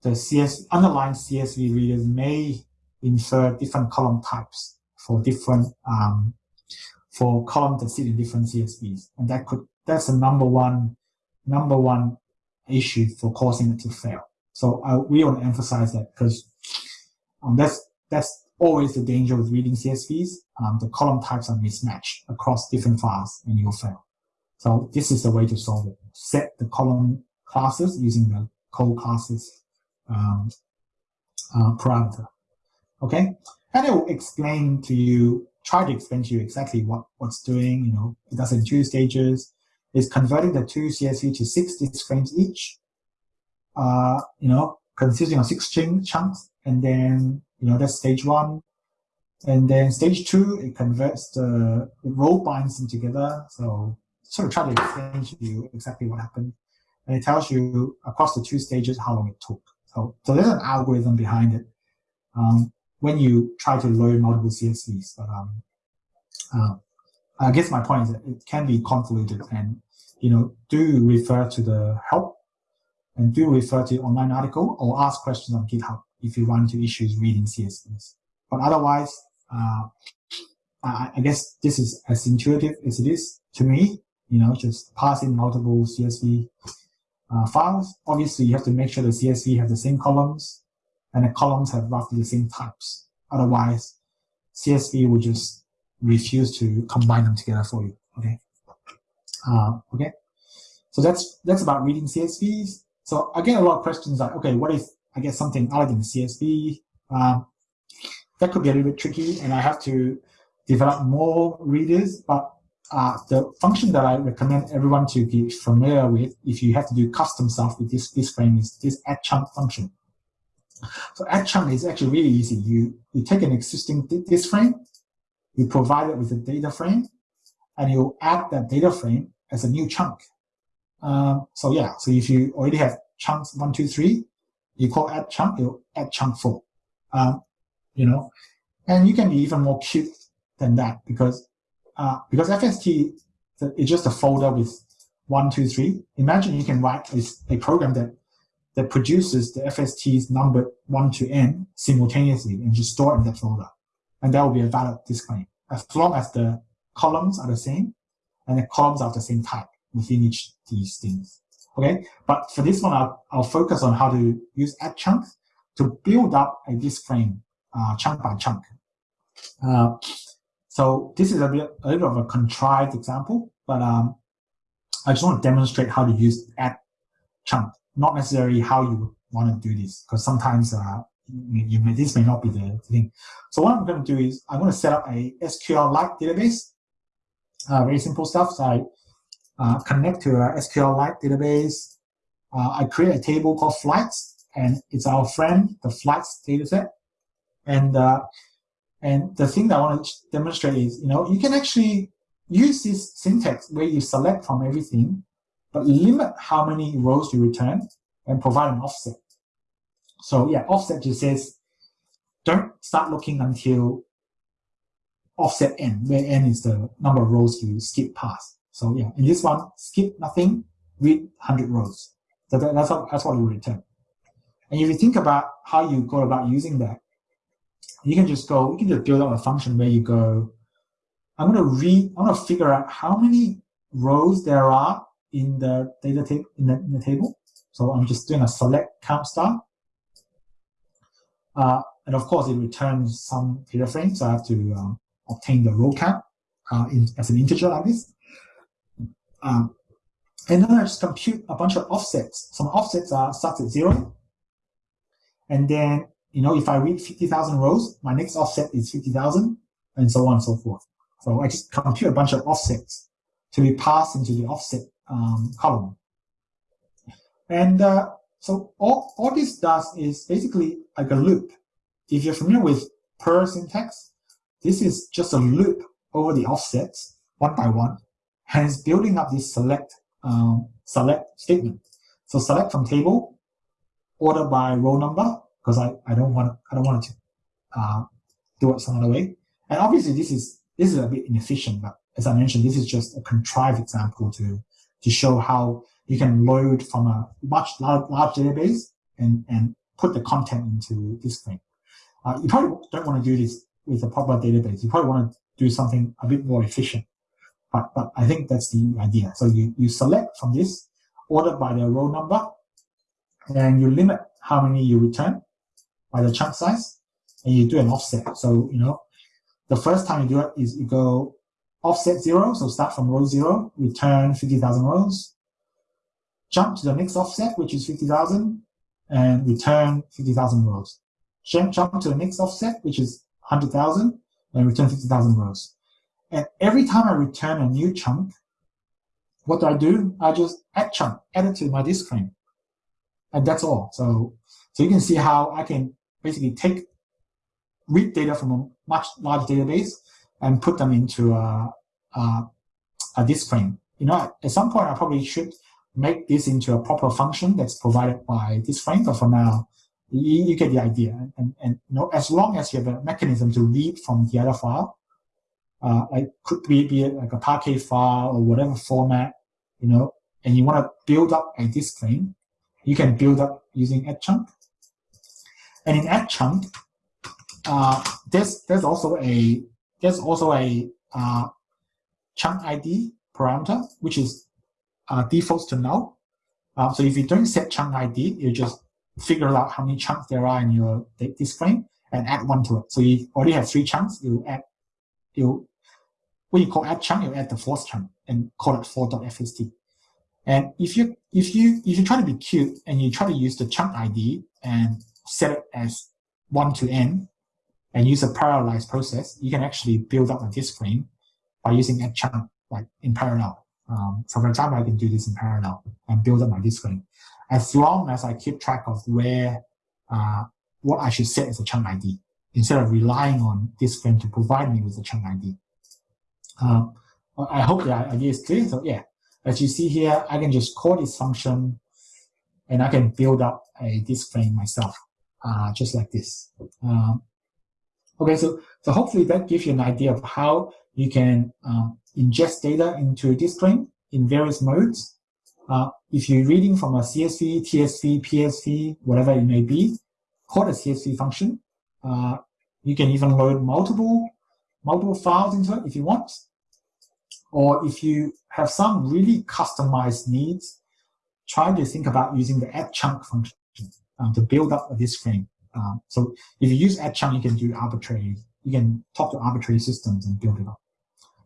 Speaker 3: the CS underlying CSV readers may infer different column types for different um, for columns that sit in different CSVs, and that could that's the number one number one issue for causing it to fail. So I, we want to emphasize that because um, that's that's always the danger with reading CSVs. Um, the column types are mismatched across different files, and you'll fail. So this is the way to solve it. Set the column classes using the colClasses um, uh, parameter. Okay, and it will explain to you, try to explain to you exactly what what's doing. You know, it does in two stages. It's converting the two CSV to six disk frames each. Uh, you know, consisting of six chunks, and then you know that's stage one. And then stage two, it converts the it row binds them together. So sort of try to explain to you exactly what happened. And it tells you across the two stages how long it took. So, so there's an algorithm behind it um, when you try to load multiple CSVs. But um, uh, I guess my point is that it can be convoluted and, you know, do refer to the help and do refer to online article or ask questions on GitHub if you run into issues reading CSVs. But otherwise, uh, I, I guess this is as intuitive as it is to me, you know, just pass in multiple CSV uh, files. Obviously, you have to make sure the CSV have the same columns and the columns have roughly the same types. Otherwise, CSV will just refuse to combine them together for you. Okay. Uh, okay. So that's that's about reading CSVs. So get a lot of questions like, okay, what if I get something other than CSV? Um, that could be a little bit tricky, and I have to develop more readers. But uh, the function that I recommend everyone to be familiar with if you have to do custom stuff with this, this frame is this add chunk function. So add chunk is actually really easy. You, you take an existing disk frame, you provide it with a data frame, and you add that data frame as a new chunk. Um, so yeah, so if you already have chunks one, two, three, you call add chunk, you add chunk four. Um, you know, and you can be even more cute than that because uh, because FST is just a folder with one, two, three. Imagine you can write a, a program that that produces the FSTs numbered one to n simultaneously and just store in that folder. And that will be a valid disk frame as long as the columns are the same and the columns are the same type within each these things. Okay, but for this one, I'll, I'll focus on how to use add chunk to build up a disk frame uh, chunk by chunk. Uh, so this is a, bit, a little of a contrived example, but um, I just want to demonstrate how to use add chunk, not necessarily how you want to do this, because sometimes uh, you may, this may not be the thing. So what I'm going to do is I'm going to set up a SQLite database, uh, very simple stuff. So I connect to a SQLite database. Uh, I create a table called flights, and it's our friend, the flights dataset. And uh, and the thing that I want to demonstrate is, you know, you can actually use this syntax where you select from everything, but limit how many rows you return and provide an offset. So yeah, offset just says, don't start looking until offset n, where n is the number of rows you skip past. So yeah, in this one, skip nothing, read 100 rows. So that, that's, what, that's what you return. And if you think about how you go about using that, you can just go, you can just build up a function where you go, I'm going to read, I'm to figure out how many rows there are in the data table in the, in the table. So I'm just doing a select count star. Uh, and of course, it returns some data frame, so I have to um, obtain the row count uh, in, as an integer like this. Um, and then I just compute a bunch of offsets. Some offsets are starts at zero. And then you know, if I read 50,000 rows, my next offset is 50,000 and so on and so forth. So I just compute a bunch of offsets to be passed into the offset um, column. And uh, so all, all this does is basically like a loop. If you're familiar with purrr syntax, this is just a loop over the offsets one by one, it's building up this select um, select statement. So select from table, order by row number because I, I don't want I don't want to uh, do it some other way. And obviously this is this is a bit inefficient, but as I mentioned, this is just a contrived example to to show how you can load from a much large, large database and, and put the content into disk frame. Uh, you probably don't want to do this with a proper database. You probably want to do something a bit more efficient. But, but I think that's the idea. So you, you select from this, order by the row number, and you limit how many you return by the chunk size, and you do an offset. So, you know, the first time you do it is you go offset zero, so start from row zero, return 50,000 rows, jump to the next offset, which is 50,000, and return 50,000 rows. Jump, jump to the next offset, which is 100,000, and return 50,000 rows. And every time I return a new chunk, what do I do? I just add chunk, add it to my disk frame. And that's all. So, so you can see how I can basically take, read data from a much large database and put them into a, a, a disk frame. You know, at some point I probably should make this into a proper function that's provided by disk frame, but for now, you, you get the idea. And, and you know, as long as you have a mechanism to read from the other file, uh, like could be, be it like a Parquet file or whatever format, you know, and you want to build up a disk frame, you can build up using add chunk. And in add chunk, uh, there's there's also a there's also a uh, chunk ID parameter which is uh, defaults to null. Uh, so if you don't set chunk ID, you just figure out how many chunks there are in your disk frame and add one to it. So you already have three chunks, you add you when you call add chunk, you add the fourth chunk and call it 4.fst. And if you if you if you try to be cute and you try to use the chunk ID and set it as one to n and use a parallelized process, you can actually build up a disk frame by using add chunk like in parallel. Um, so for example, I can do this in parallel and build up my disk frame as long as I keep track of where uh, what I should set as a chunk ID instead of relying on disk frame to provide me with a chunk ID. Um, I hope the idea is clear. So yeah, as you see here, I can just call this function and I can build up a disk frame myself, uh, just like this. Um, okay, so, so hopefully that gives you an idea of how you can um, ingest data into a disk frame in various modes. Uh, if you're reading from a CSV, TSV, PSV, whatever it may be, call the CSV function. Uh, you can even load multiple multiple files into it if you want. Or if you have some really customized needs, try to think about using the add chunk function um, to build up disk frame. Um, so if you use add chunk, you can do arbitrary, you can talk to arbitrary systems and build it up.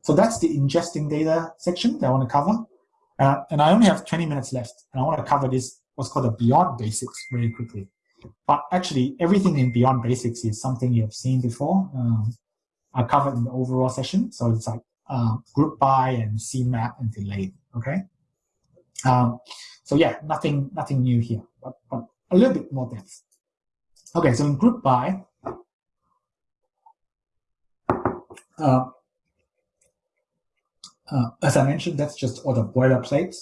Speaker 3: So that's the ingesting data section that I want to cover. Uh, and I only have 20 minutes left, and I want to cover this, what's called the beyond basics very quickly. But actually, everything in beyond basics is something you have seen before. Um, I covered in the overall session. So it's like uh, group by and CMAP and delay. Okay. Um, so yeah, nothing nothing new here, but, but a little bit more depth. Okay, so in group by, uh, uh, as I mentioned, that's just all the boilerplates.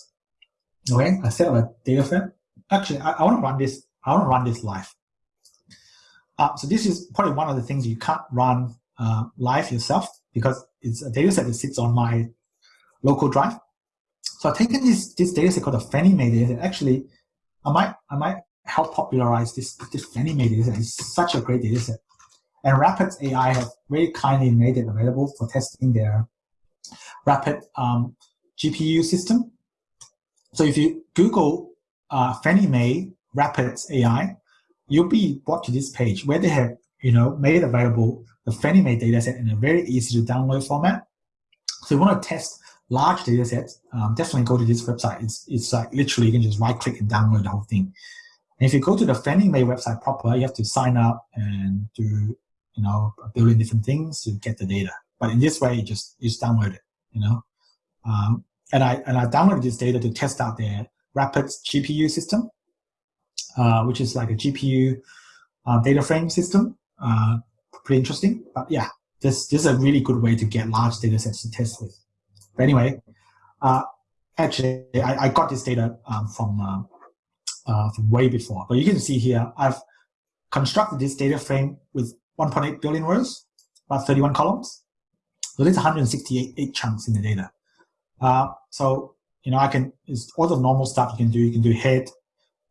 Speaker 3: Okay, I set up a data frame. Actually, I, I want to run this. I want to run this live. Uh, so this is probably one of the things you can't run uh, live yourself because it's a data set that sits on my local drive. So I've taken this, this data set called the Fannie Mae data set. Actually, I might, I might help popularize this, this Fannie Mae data set. It's such a great data set. And Rapids AI have very kindly made it available for testing their rapid um, GPU system. So if you Google uh, Fannie Mae Rapids AI, you'll be brought to this page where they have you know made it available the Fannie dataset in a very easy to download format. So you want to test large data sets, um, definitely go to this website. It's, it's like literally you can just right click and download the whole thing. And if you go to the Fannie Mae website proper, you have to sign up and do, you know, a billion different things to get the data. But in this way, you just, you just download it, you know. Um, and I, and I downloaded this data to test out their Rapids GPU system, uh, which is like a GPU uh, data frame system. Uh, pretty interesting. But yeah, this, this is a really good way to get large data sets to test with. But anyway, uh, actually, I, I, got this data um, from uh, uh, from way before. But you can see here, I've constructed this data frame with 1.8 billion rows, about 31 columns. So there's 168 chunks in the data. Uh, so, you know, I can, it's all the normal stuff you can do. You can do head.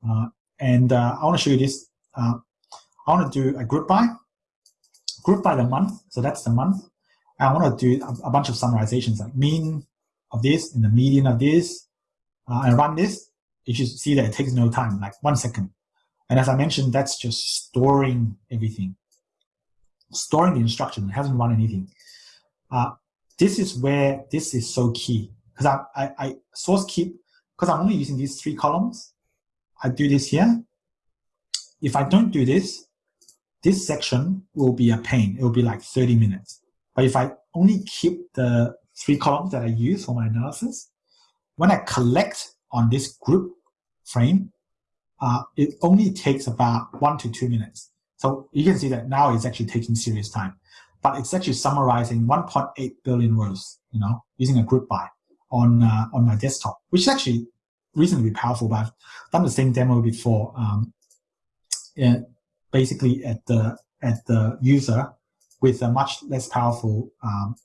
Speaker 3: Uh, and uh, I want to show you this. Uh, I want to do a group by, group by the month. So that's the month. I want to do a, a bunch of summarizations like mean of this and the median of this. Uh, and run this. You should see that it takes no time, like one second. And as I mentioned, that's just storing everything. Storing the instruction, it hasn't run anything. Uh, this is where this is so key because I, I, I source keep, because I'm only using these three columns. I do this here. If I don't do this, this section will be a pain. It will be like 30 minutes. But if I only keep the three columns that I use for my analysis, when I collect on this group frame, uh, it only takes about one to two minutes. So you can see that now it's actually taking serious time, but it's actually summarizing 1.8 billion words, you know, using a group by on uh, on my desktop, which is actually reasonably powerful. But I've done the same demo before, um, basically at the at the user with a much less powerful um,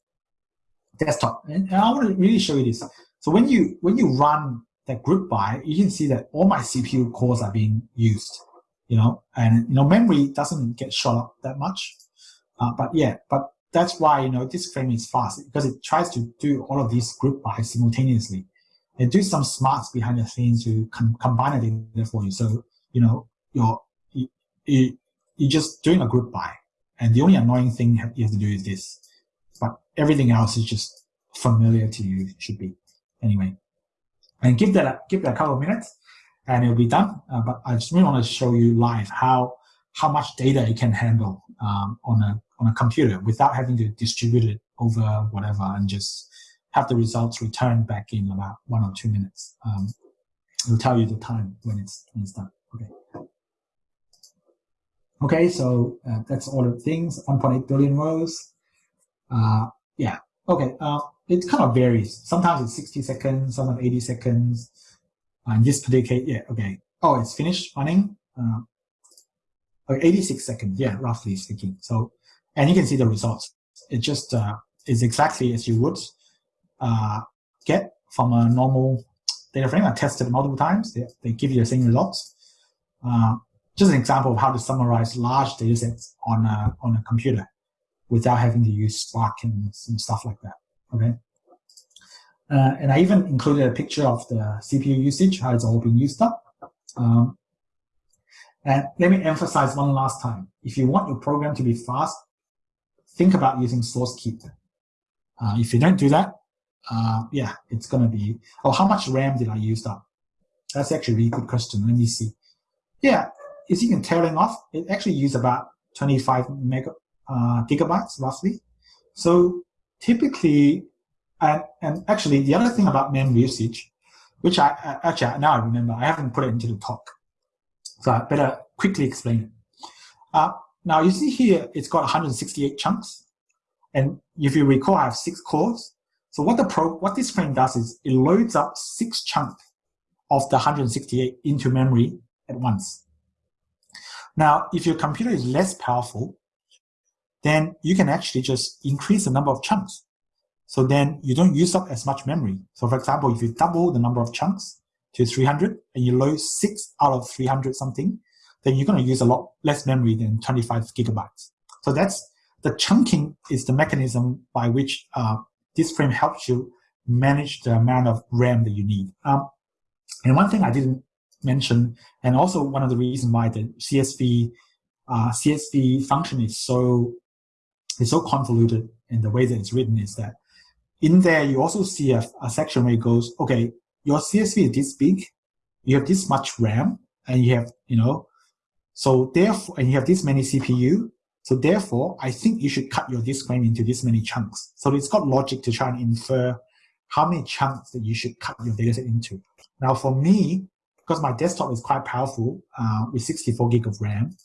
Speaker 3: desktop. And, and I want to really show you this. So when you when you run that group by, you can see that all my CPU cores are being used, you know, and you know memory doesn't get shot up that much, uh, but yeah, but that's why you know disk frame is fast because it tries to do all of these group by simultaneously, and do some smarts behind the scenes to com combine it data for you. So you know you're you, you, you're just doing a group by, and the only annoying thing you have to do is this, but everything else is just familiar to you should be anyway and give that give that a couple of minutes and it'll be done. Uh, but I just really want to show you live how how much data it can handle um, on a on a computer without having to distribute it over whatever and just have the results returned back in about one or two minutes. Um, it'll tell you the time when it's when it's done. Okay. Okay, so uh, that's all the things. 1.8 billion rows. Uh, yeah. Okay. Uh, it kind of varies. Sometimes it's 60 seconds, sometimes 80 seconds. Uh, in this particular yeah, okay. Oh, it's finished running. Uh, 86 seconds, yeah, roughly speaking. So, and you can see the results. It just uh, is exactly as you would uh, get from a normal data frame. I tested multiple times. They, they give you the same results. Uh, just an example of how to summarize large data sets on a, on a computer without having to use Spark and some stuff like that okay? Uh, and I even included a picture of the CPU usage, how it's all being used up. Um, and let me emphasize one last time. If you want your program to be fast, think about using source keep. Uh, if you don't do that, uh, yeah, it's going to be, oh, how much RAM did I use up? That's actually a really good question. Let me see. Yeah, you can tailing off, it actually used about 25 mega, uh, gigabytes roughly. So typically, and, and actually the other thing about memory usage, which I actually now I remember, I haven't put it into the talk. So I better quickly explain it. Uh, now you see here, it's got 168 chunks. And if you recall, I have six cores. So what the pro, what disk frame does is it loads up six chunks of the 168 into memory at once. Now, if your computer is less powerful, then you can actually just increase the number of chunks. So then you don't use up as much memory. So for example, if you double the number of chunks to 300 and you load six out of 300 something, then you're going to use a lot less memory than 25 gigabytes. So that's the chunking is the mechanism by which uh, disk frame helps you manage the amount of RAM that you need. Um, and one thing I didn't mention, and also one of the reasons why the CSV uh, CSV function is so it's so convoluted in the way that it's written is that in there you also see a, a section where it goes, okay, your CSV is this big, you have this much RAM, and you have, you know, so therefore, and you have this many CPU, so therefore, I think you should cut your disk frame into this many chunks. So it's got logic to try and infer how many chunks that you should cut your dataset into. Now for me, because my desktop is quite powerful uh, with 64 gig of RAM,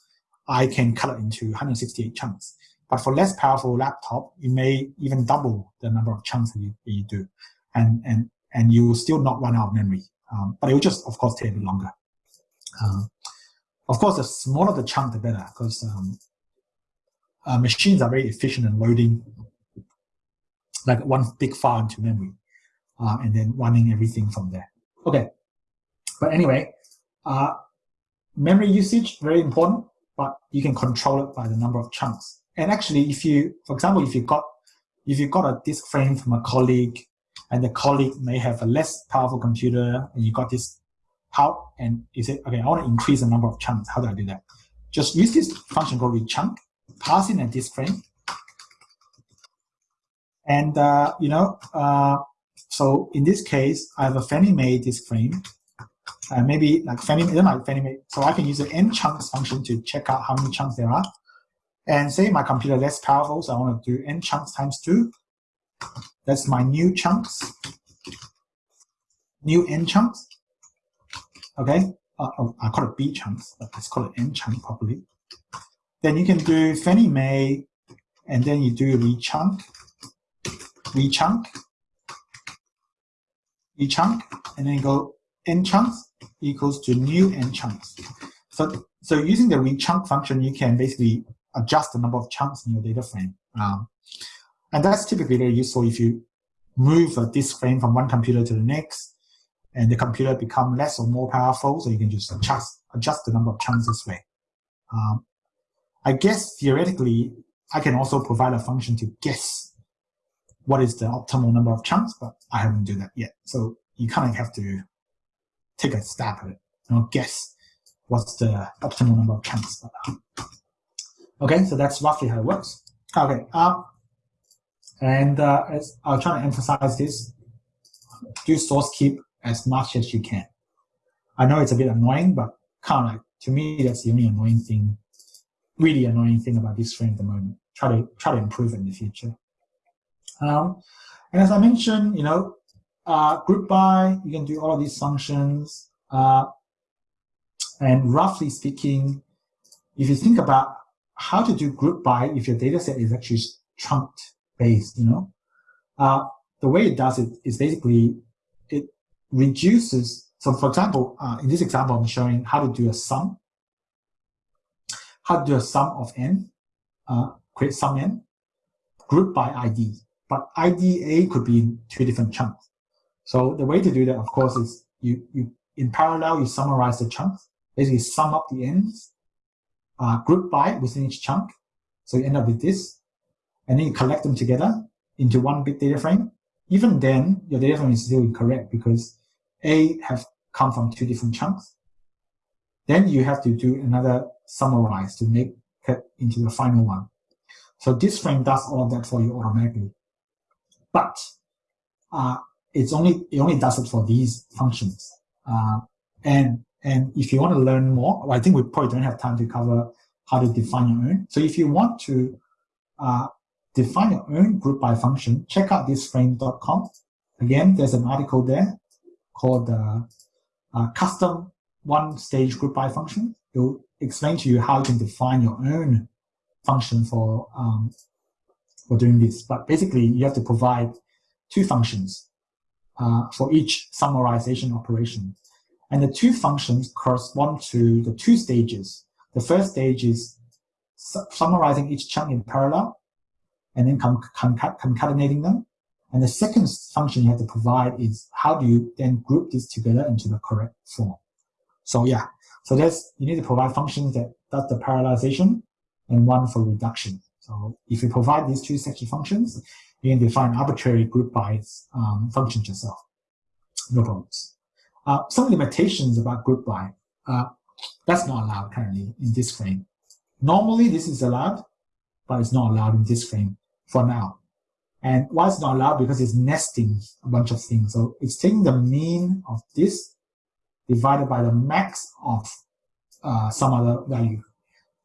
Speaker 3: I can cut it into 168 chunks. But for less powerful laptop, you may even double the number of chunks that you, that you do. And, and, and you will still not run out of memory. Um, but it will just, of course, take a bit longer. Uh, of course, the smaller the chunk, the better, because um, uh, machines are very efficient in loading like one big file into memory uh, and then running everything from there. Okay, but anyway, uh, memory usage, very important, but you can control it by the number of chunks. And actually, if you, for example, if you got if you got a disk frame from a colleague and the colleague may have a less powerful computer and you got this how and you say, okay, I want to increase the number of chunks. How do I do that? Just use this function called rechunk, pass in a disk frame. And, uh, you know, uh, so in this case, I have a Fannie Mae disk frame. Uh, maybe like Fannie Mae, like Fannie. So I can use the n chunks function to check out how many chunks there are. And say my computer less powerful, so I want to do n chunks times 2. That's my new chunks, new n chunks. Okay, uh, oh, I call it B chunks, but let's call it n chunk properly. Then you can do Fannie Mae, and then you do rechunk, rechunk, rechunk, and then go n chunks equals to new n chunks. So, so using the rechunk function, you can basically adjust the number of chunks in your data frame. Um, and that's typically very useful if you move a disk frame from one computer to the next, and the computer become less or more powerful, so you can just adjust, adjust the number of chunks this way. Um, I guess theoretically, I can also provide a function to guess what is the optimal number of chunks, but I haven't done that yet. So you kind of have to take a stab at it, you know, guess what's the optimal number of chunks. Okay, so that's roughly how it works. Okay, um, and uh, as I'll try to emphasize this, do source keep as much as you can. I know it's a bit annoying, but kind of like, to me, that's the only annoying thing, really annoying thing about disk frame at the moment. Try to try to improve it in the future. Um, and as I mentioned, you know, uh, group by, you can do all of these functions. Uh, and roughly speaking, if you think about how to do group by if your data set is actually trunked based, you know. Uh, the way it does it is basically it reduces. So for example, uh, in this example, I'm showing how to do a sum, how to do a sum of n, uh, create sum n, group by ID. But ID A could be in two different chunks. So the way to do that, of course, is you, you in parallel, you summarize the chunks, basically sum up the ends, uh, group by within each chunk. So you end up with this and then you collect them together into one big data frame, even then your data frame is still incorrect because A have come from two different chunks. Then you have to do another summarize to make it into the final one. So disk frame does all of that for you automatically. But uh, it's only it only does it for these functions. Uh, and and if you want to learn more, well, I think we probably don't have time to cover how to define your own. So if you want to uh, define your own group by function, check out diskframe.com. Again, there's an article there called uh, uh, custom one stage group by function. It will explain to you how you can define your own function for um, for doing this. But basically, you have to provide two functions uh, for each summarization operation. And the two functions correspond to the two stages. The first stage is su summarizing each chunk in parallel and then concatenating them. And the second function you have to provide is how do you then group this together into the correct form. So yeah, so there's, you need to provide functions that does the parallelization and one for reduction. So if you provide these two section functions, you can define arbitrary group by um, functions yourself. No problems. Uh, some limitations about group by. Uh, that's not allowed currently in disk frame. Normally this is allowed, but it's not allowed in disk frame for now. And why it's not allowed? Because it's nesting a bunch of things. So it's taking the mean of this divided by the max of uh, some other value.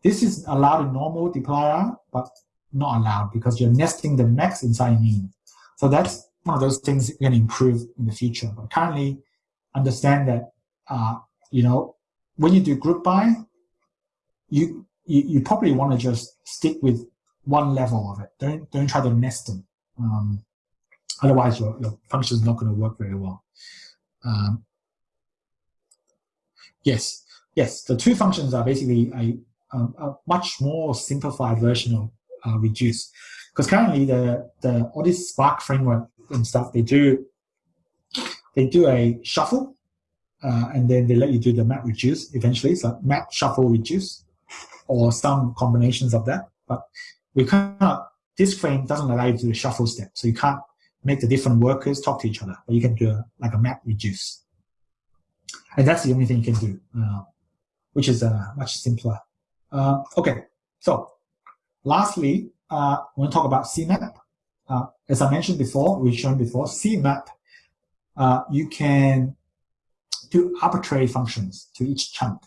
Speaker 3: This is allowed in normal dplyr, but not allowed because you're nesting the max inside mean. So that's one of those things you can improve in the future. But currently, understand that uh, you know when you do group by, you you, you probably want to just stick with one level of it. Don't don't try to nest them. Um, otherwise, your your function is not going to work very well. Um, yes. yes, the two functions are basically a, a, a much more simplified version of uh, reduce. Because currently the, the all this Spark framework and stuff, they do they do a shuffle uh, and then they let you do the map reduce eventually. So map shuffle reduce or some combinations of that. But we cannot disk frame doesn't allow you to do the shuffle step. So you can't make the different workers talk to each other, but you can do a, like a map reduce. And that's the only thing you can do, uh, which is uh, much simpler. Uh, okay, so lastly, uh, I want talk about CMAP. Uh, as I mentioned before, we've shown before, CMAP, uh, you can do arbitrary functions to each chunk.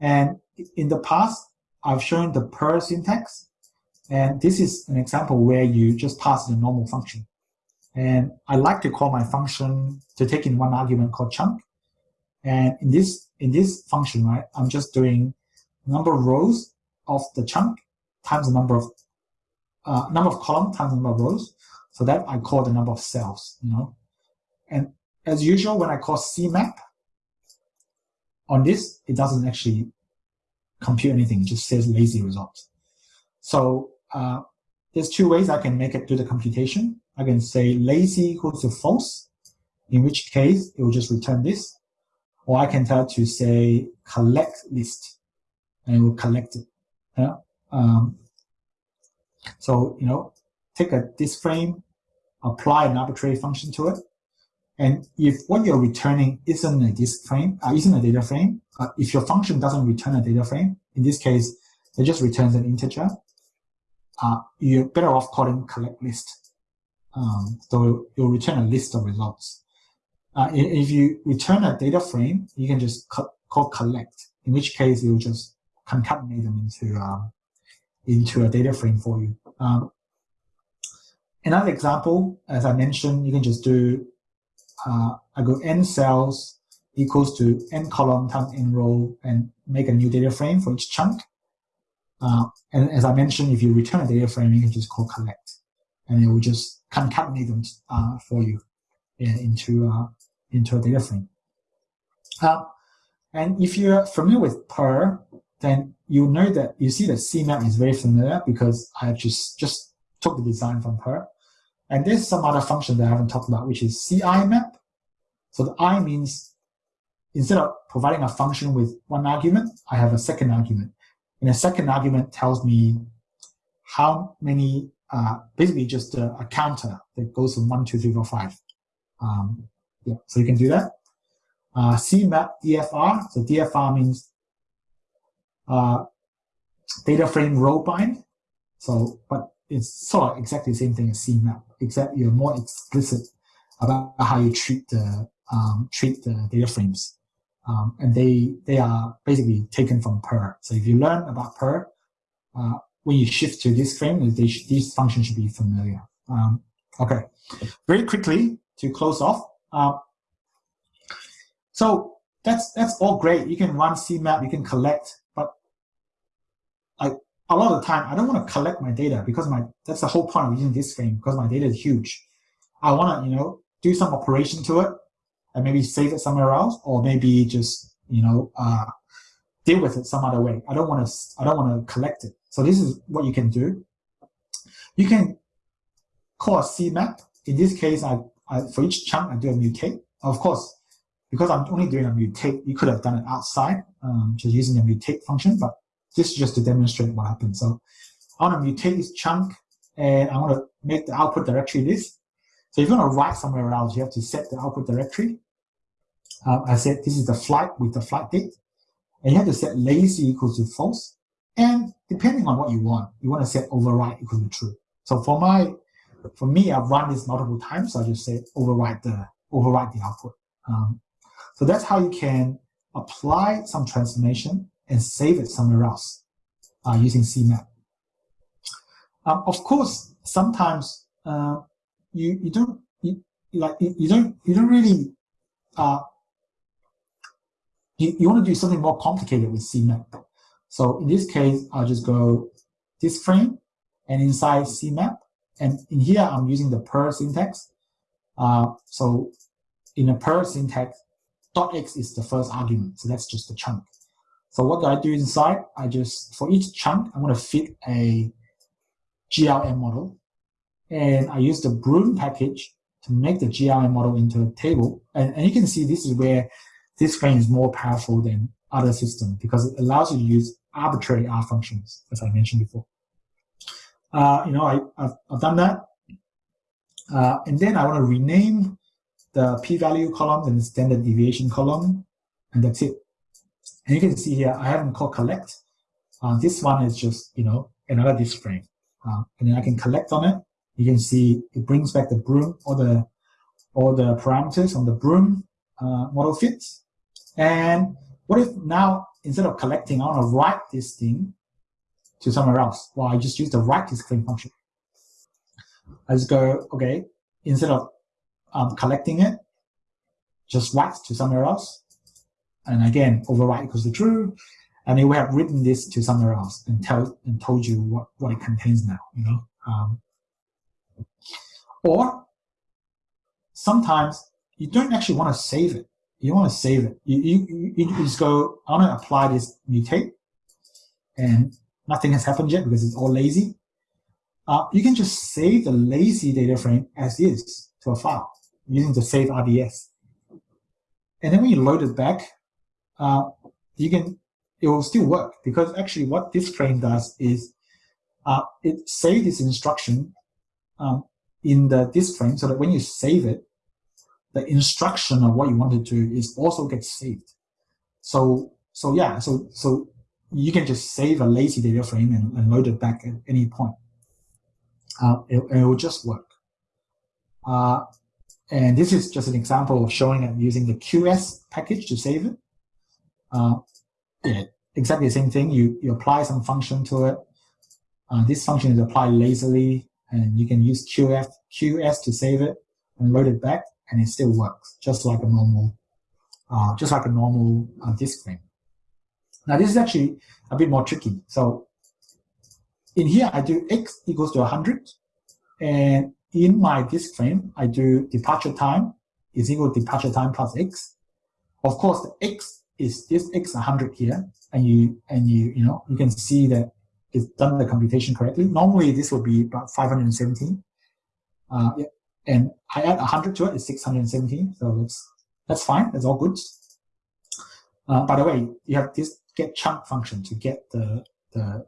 Speaker 3: And in the past, I've shown the purrr syntax. And this is an example where you just pass the normal function. And I like to call my function to take in one argument called chunk. And in this in this function, right, I'm just doing number of rows of the chunk times the number of uh, number of column times the number of rows. So that I call the number of cells, you know. And as usual, when I call CMAP on this, it doesn't actually compute anything. It just says lazy results. So uh, there's two ways I can make it do the computation. I can say lazy equals to false, in which case it will just return this. Or I can tell it to say collect list, and it will collect it. Yeah? Um, so, you know, take a disk frame, apply an arbitrary function to it. And if what you're returning isn't a disk frame, uh, isn't a data frame, uh, if your function doesn't return a data frame, in this case, it just returns an integer, uh, you're better off calling collect list. Um, so you'll return a list of results. Uh, if you return a data frame, you can just call collect, in which case you'll just concatenate them into um, into a data frame for you. Um, another example, as I mentioned, you can just do uh, I go n cells equals to n column times n row and make a new data frame for each chunk. Uh, and as I mentioned, if you return a data frame, you can just call collect, and it will just concatenate them uh, for you into uh, into a data frame. Uh, and if you're familiar with purrr, then you know that you see that CMAP is very familiar because I just just took the design from purrr. And there's some other function that I haven't talked about, which is CI map. So the I means instead of providing a function with one argument, I have a second argument. And the second argument tells me how many, uh, basically just a, a, counter that goes from one, two, three, four, five. Um, yeah, so you can do that. Uh, CMAP DFR, so DFR means uh, data frame row bind. So, but it's sort of exactly the same thing as CMAP, except you're more explicit about how you treat the um, treat the data frames. Um, and they they are basically taken from purrr. So if you learn about purrr, uh, when you shift to disk frame, they these functions should be familiar. Um, okay, very quickly to close off. Uh, so that's that's all great. You can run CMAP, you can collect, a lot of the time I don't want to collect my data because my that's the whole point of using disk frame because my data is huge. I want to you know do some operation to it and maybe save it somewhere else, or maybe just you know uh, deal with it some other way. I don't want to I don't want to collect it. So this is what you can do. You can call a CMAP. In this case, I, I for each chunk I do a mutate. Of course, because I'm only doing a mutate, you could have done it outside, um, just using the mutate function. But this is just to demonstrate what happens. So I want to mutate this chunk, and I want to make the output directory this. So if you want to write somewhere else, you have to set the output directory. Uh, I said this is the flight with the flight date. And you have to set lazy equals to false. And depending on what you want, you want to set override equal to true. So for my, for me, I've run this multiple times. So I just say override the, override the output. Um, so that's how you can apply some transformation and save it somewhere else uh, using CMAP. Um, of course, sometimes uh, you you don't you, like you, you don't you don't really uh, you, you want to do something more complicated with CMAP. So in this case, I'll just go disk frame and inside CMAP. And in here, I'm using the purrr syntax. Uh, so in a purrr syntax, dot x is the first argument. So that's just the chunk. So what do I do inside? I just, for each chunk, I'm going to fit a GLM model. And I use the Broom package to make the GLM model into a table. And, and you can see this is where disk frame is more powerful than other systems because it allows you to use arbitrary R functions, as I mentioned before. Uh, you know, I, I've, I've done that. Uh, and then I want to rename the p-value column and the standard deviation column, and that's it. And you can see here, I haven't called collect. Uh, this one is just, you know, another disk frame. Uh, and then I can collect on it. You can see it brings back the broom, all the, all the parameters on the broom uh, model fits. And what if now, instead of collecting, I want to write this thing to somewhere else? Well, I just use the write disk frame function. I just go, okay, instead of um, collecting it, just write to somewhere else. And again, overwrite equals to true. And then we have written this to somewhere else and tell and told you what, what it contains now, you know. Um, or sometimes you don't actually want to save it. You want to save it. You, you, you just go, I want to apply this mutate and nothing has happened yet because it's all lazy. Uh, you can just save the lazy data frame as is to a file using the save RDS. And then when you load it back, uh, you can it will still work because actually what disk frame does is uh, it saves this instruction um, in the disk frame so that when you save it, the instruction of what you want to do is also gets saved. So so yeah, so so you can just save a lazy data frame and, and load it back at any point. Uh, it, it will just work. Uh, and this is just an example of showing it using the QS package to save it. Uh, exactly the same thing. You, you apply some function to it. Uh, this function is applied lazily, and you can use QF, QS to save it and load it back, and it still works, just like a normal, uh, just like a normal uh, disk frame. Now this is actually a bit more tricky. So in here, I do x equals to 100, and in my disk frame, I do departure time is equal to departure time plus x. Of course, the x is this x 100 here, and you and you you know you can see that it's done the computation correctly. Normally, this would be about 517, uh, yeah, and I add 100 to it, it's 617. So that's that's fine. That's all good. Uh, by the way, you have this get chunk function to get the the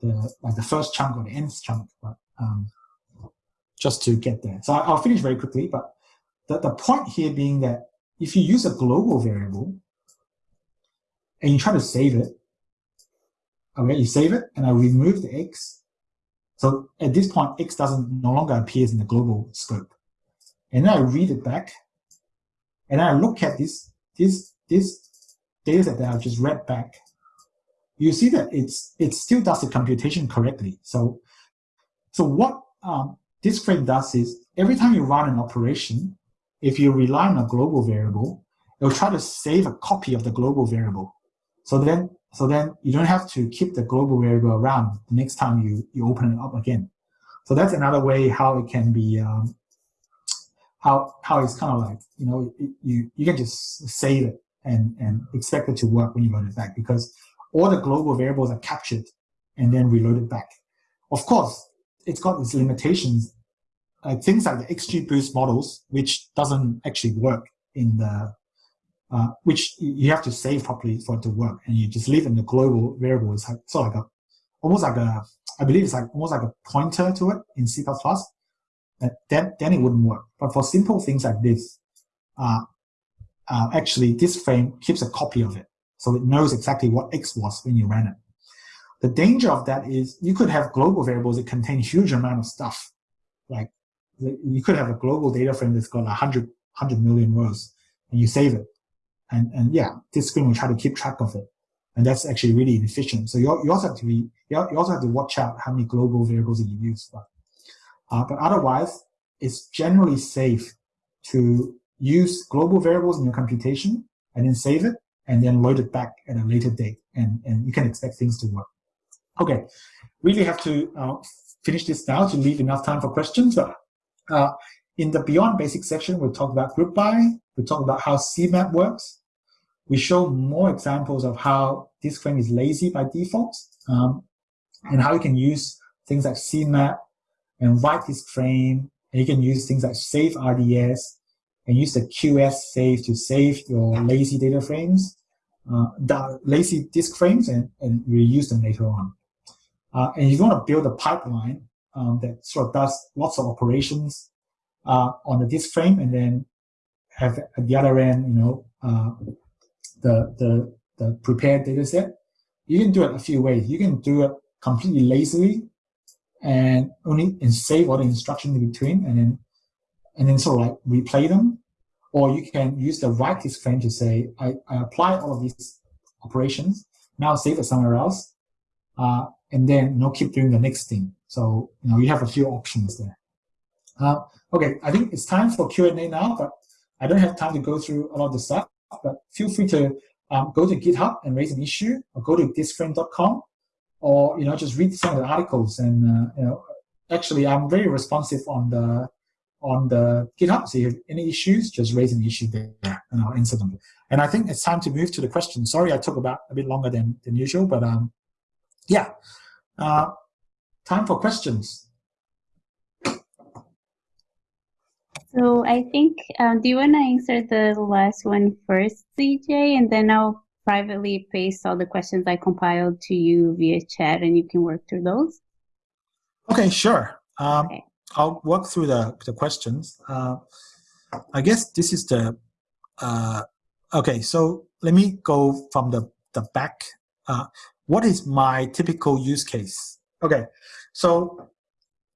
Speaker 3: the like the first chunk or the nth chunk, but um, just to get there. So I'll finish very quickly, but the, the point here being that if you use a global variable and you try to save it, okay, you save it and I remove the x. So at this point, x doesn't no longer appears in the global scope. And then I read it back and I look at this, this, this data set that I've just read back. You see that it's, it still does the computation correctly. So, so what um, disk frame does is every time you run an operation, if you rely on a global variable, it'll try to save a copy of the global variable. So then, so then you don't have to keep the global variable around the next time you, you open it up again. So that's another way how it can be, um, how, how it's kind of like, you know, it, you, you can just save it and, and expect it to work when you load it back because all the global variables are captured and then reloaded back. Of course, it's got its limitations things like the XGBoost models, which doesn't actually work in the, uh, which you have to save properly for it to work, and you just leave in the global variable. It's like, sort of like a, almost like a, I believe it's like almost like a pointer to it in C++. Uh, then, then it wouldn't work. But for simple things like this, uh, uh, actually disk frame keeps a copy of it. So it knows exactly what X was when you ran it. The danger of that is you could have global variables that contain huge amount of stuff, like you could have a global data frame that's got 100, 100 million rows and you save it. And, and yeah, this screen will try to keep track of it. And that's actually really inefficient. So you, you also have to be, you also have to watch out how many global variables you use. But, uh, but otherwise, it's generally safe to use global variables in your computation and then save it and then load it back at a later date. And, and you can expect things to work. Okay, really have to uh, finish this now to leave enough time for questions. But uh, in the Beyond Basic section, we'll talk about group by, we'll talk about how CMAP works, we show more examples of how disk frame is lazy by default um, and how you can use things like CMAP and write disk frame. And you can use things like save RDS and use the QS save to save your lazy data frames, uh, lazy disk frames and, and reuse them later on. Uh, and if you want to build a pipeline um, that sort of does lots of operations uh, on the disk frame and then have at the other end, you know, uh, the, the, the prepared data set, you can do it a few ways. You can do it completely lazily and only and save all the instructions in between and then and then sort of like replay them. Or you can use the write disk frame to say, I, I apply all of these operations, now save it somewhere else, uh, and then you know, keep doing the next thing. So you know you have a few options there. Uh, okay, I think it's time for Q&A now, but I don't have time to go through a lot of the stuff, but feel free to um, go to GitHub and raise an issue, or go to diskframe.com, or you know just read some of the articles. And uh, you know, actually, I'm very responsive on the on the GitHub. So if you have any issues, just raise an issue there, and I'll answer them. And I think it's time to move to the question. Sorry, I took about a bit longer than than usual, but um, yeah, uh, time for questions.
Speaker 1: So I think, um, do you want to answer the last one first, CJ, and then I'll privately paste all the questions I compiled to you via chat, and you can work through those.
Speaker 3: Okay, sure. Um, okay. I'll work through the the questions. Uh, I guess this is the uh, okay. So let me go from the the back. Uh, what is my typical use case? Okay, so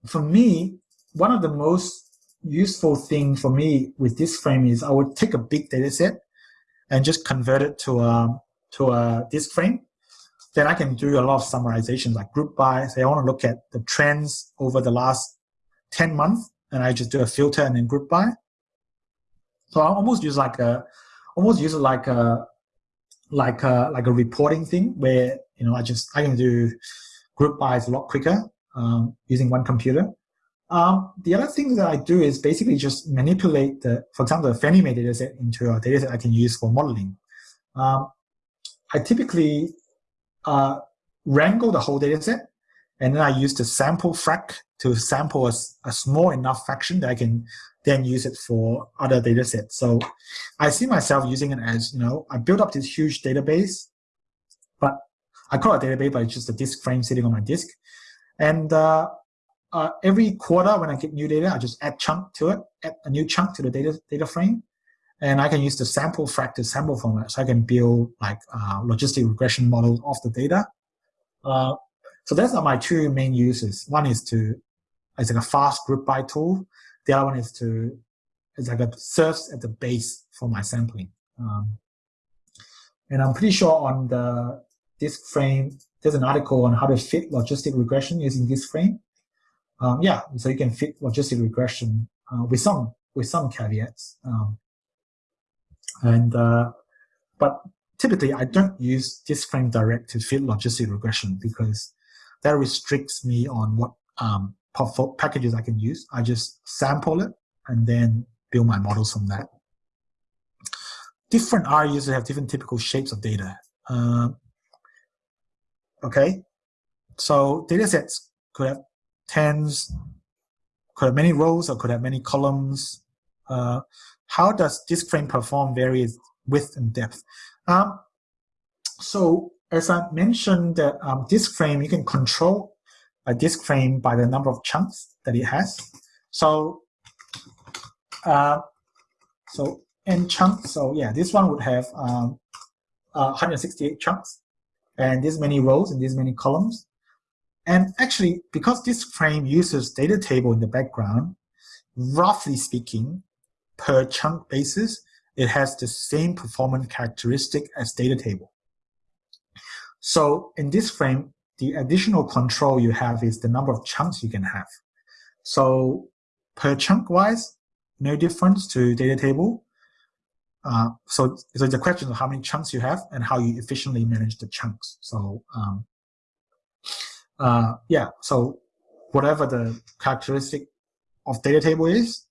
Speaker 3: for me, one of the most useful thing for me with disk frame is I would take a big data set and just convert it to a, to a disk frame. Then I can do a lot of summarization like group by. Say I want to look at the trends over the last 10 months and I just do a filter and then group by. So I almost use like a, almost use it like a, like a, like a reporting thing where, you know, I just, I can do group bys a lot quicker um, using one computer. Um, the other thing that I do is basically just manipulate the, for example, the Fannie Mae dataset into a dataset I can use for modeling. Um, I typically uh, wrangle the whole dataset, and then I use the sample frac to sample a, a, small enough fraction that I can then use it for other datasets. So I see myself using it as, you know, I build up this huge database, but I call it a database, but it's just a disk frame sitting on my disk. And uh, uh, every quarter when I get new data, I just add chunk to it, add a new chunk to the data data frame, and I can use the sample fractal sample format, so I can build like uh, logistic regression models of the data. Uh, so those are my two main uses. One is to it's like a fast group by tool. The other one is to it's like a serves at the base for my sampling. Um, and I'm pretty sure on the disk frame, there's an article on how to fit logistic regression using disk frame um, yeah, so you can fit logistic regression uh, with some with some caveats. Um, and uh, but typically, I don't use disk frame direct to fit logistic regression because that restricts me on what um, packages I can use. I just sample it and then build my models from that. Different R users have different typical shapes of data. Uh, okay, so data sets could have tens, could have many rows or could have many columns. Uh, how does disk frame perform varies width and depth? Um, so as I mentioned that um, disk frame, you can control a disk frame by the number of chunks that it has. So, uh, so n chunks. So yeah, this one would have um, uh, 168 chunks, and this many rows and this many columns. And actually, because disk frame uses data table in the background, roughly speaking, per chunk basis, it has the same performance characteristic as data table. So in disk frame, the additional control you have is the number of chunks you can have. So per chunk wise, no difference to data table. Uh, so, so the question of how many chunks you have and how you efficiently manage the chunks. So um, uh, yeah, so whatever the characteristic of data table is,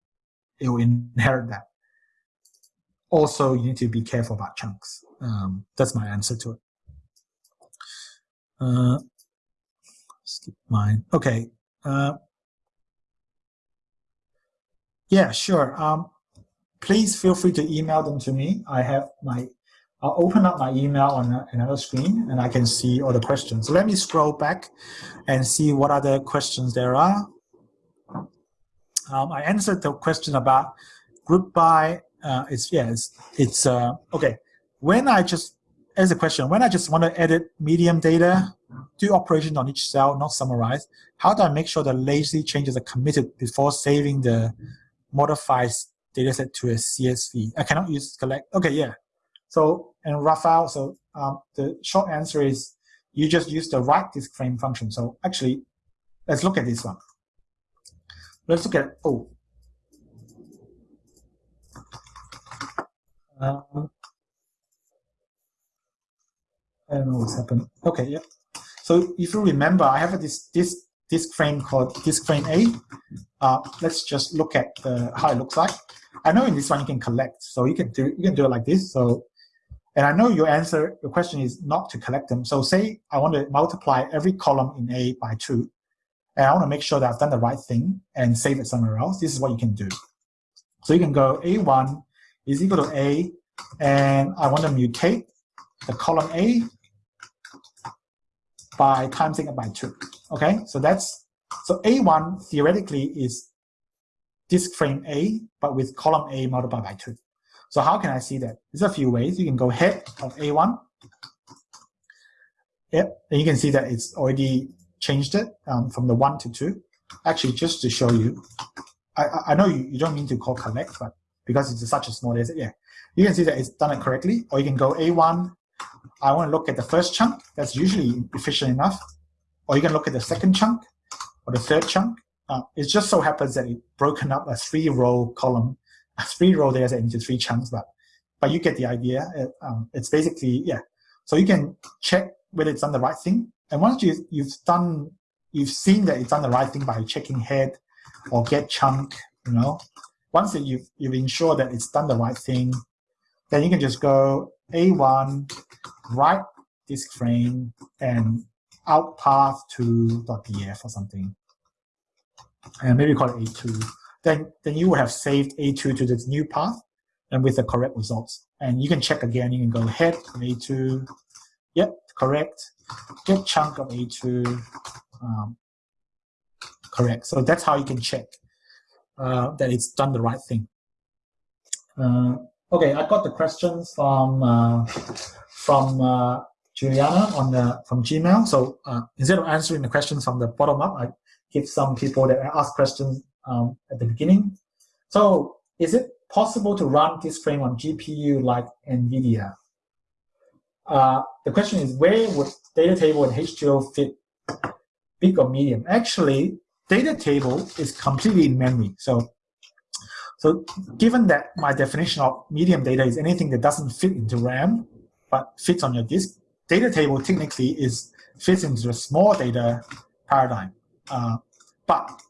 Speaker 3: it will inherit that. Also, you need to be careful about chunks. um, that's my answer to it. Uh, skip mine. Okay. Uh, yeah, sure. Um, please feel free to email them to me. I have my, I'll open up my email on another screen and I can see all the questions. So let me scroll back and see what other questions there are. Um, I answered the question about group by, uh, it's, yeah, it's, it's uh, okay. When I just, as a question, when I just want to edit medium data, do operation on each cell, not summarize, how do I make sure the lazy changes are committed before saving the modified dataset to a CSV? I cannot use collect. Okay, yeah. So, and Rafael, so um, the short answer is you just use the write disk frame function. So actually, let's look at this one. Let's look at, oh. Um, I don't know what's happened. Okay, yeah. So if you remember, I have this this disk frame called disk frame A. Uh, let's just look at how it looks like. I know in this one you can collect, so you can do you can do it like this. So, and I know your answer, your question is not to collect them. So say I want to multiply every column in A by two, and I want to make sure that I've done the right thing and save it somewhere else. This is what you can do. So you can go A1 is equal to A, and I want to mutate the column A by timesing it by two. Okay, so that's so A1 theoretically is disk frame A, but with column A multiplied by two. So how can I see that? There's a few ways. You can go head of A1. Yep, and you can see that it's already changed it um, from the one to two. Actually, just to show you, I, I know you, you don't mean to call collect, but because it's such a small data, yeah, you can see that it's done it correctly. Or you can go A1 I want to look at the first chunk. That's usually efficient enough. Or you can look at the second chunk or the third chunk. Uh, it just so happens that it broken up a three-row column, a three-row data set into three chunks, but but you get the idea. It, um, it's basically yeah. So you can check whether it's done the right thing. And once you you've done, you've seen that it's done the right thing by checking head or get chunk. You know, once that you've you've ensured that it's done the right thing, then you can just go A1 write disk frame and out path to .df or something. And maybe call it A2. Then, then you will have saved A2 to this new path and with the correct results. And you can check again. You can go head of A2. Yep, correct. Get chunk of A2. Um, correct. So that's how you can check uh, that it's done the right thing. Uh, okay, I got the questions from uh, from uh, Juliana on the from Gmail. So uh, instead of answering the questions from the bottom up, I give some people that ask questions um, at the beginning. So is it possible to run disk frame on GPU like NVIDIA? Uh, the question is where would data table and H2O fit big or medium? Actually, data table is completely in memory. So so given that my definition of medium data is anything that doesn't fit into RAM, but fits on your disk. Data table technically is fits into a small data paradigm. Uh, but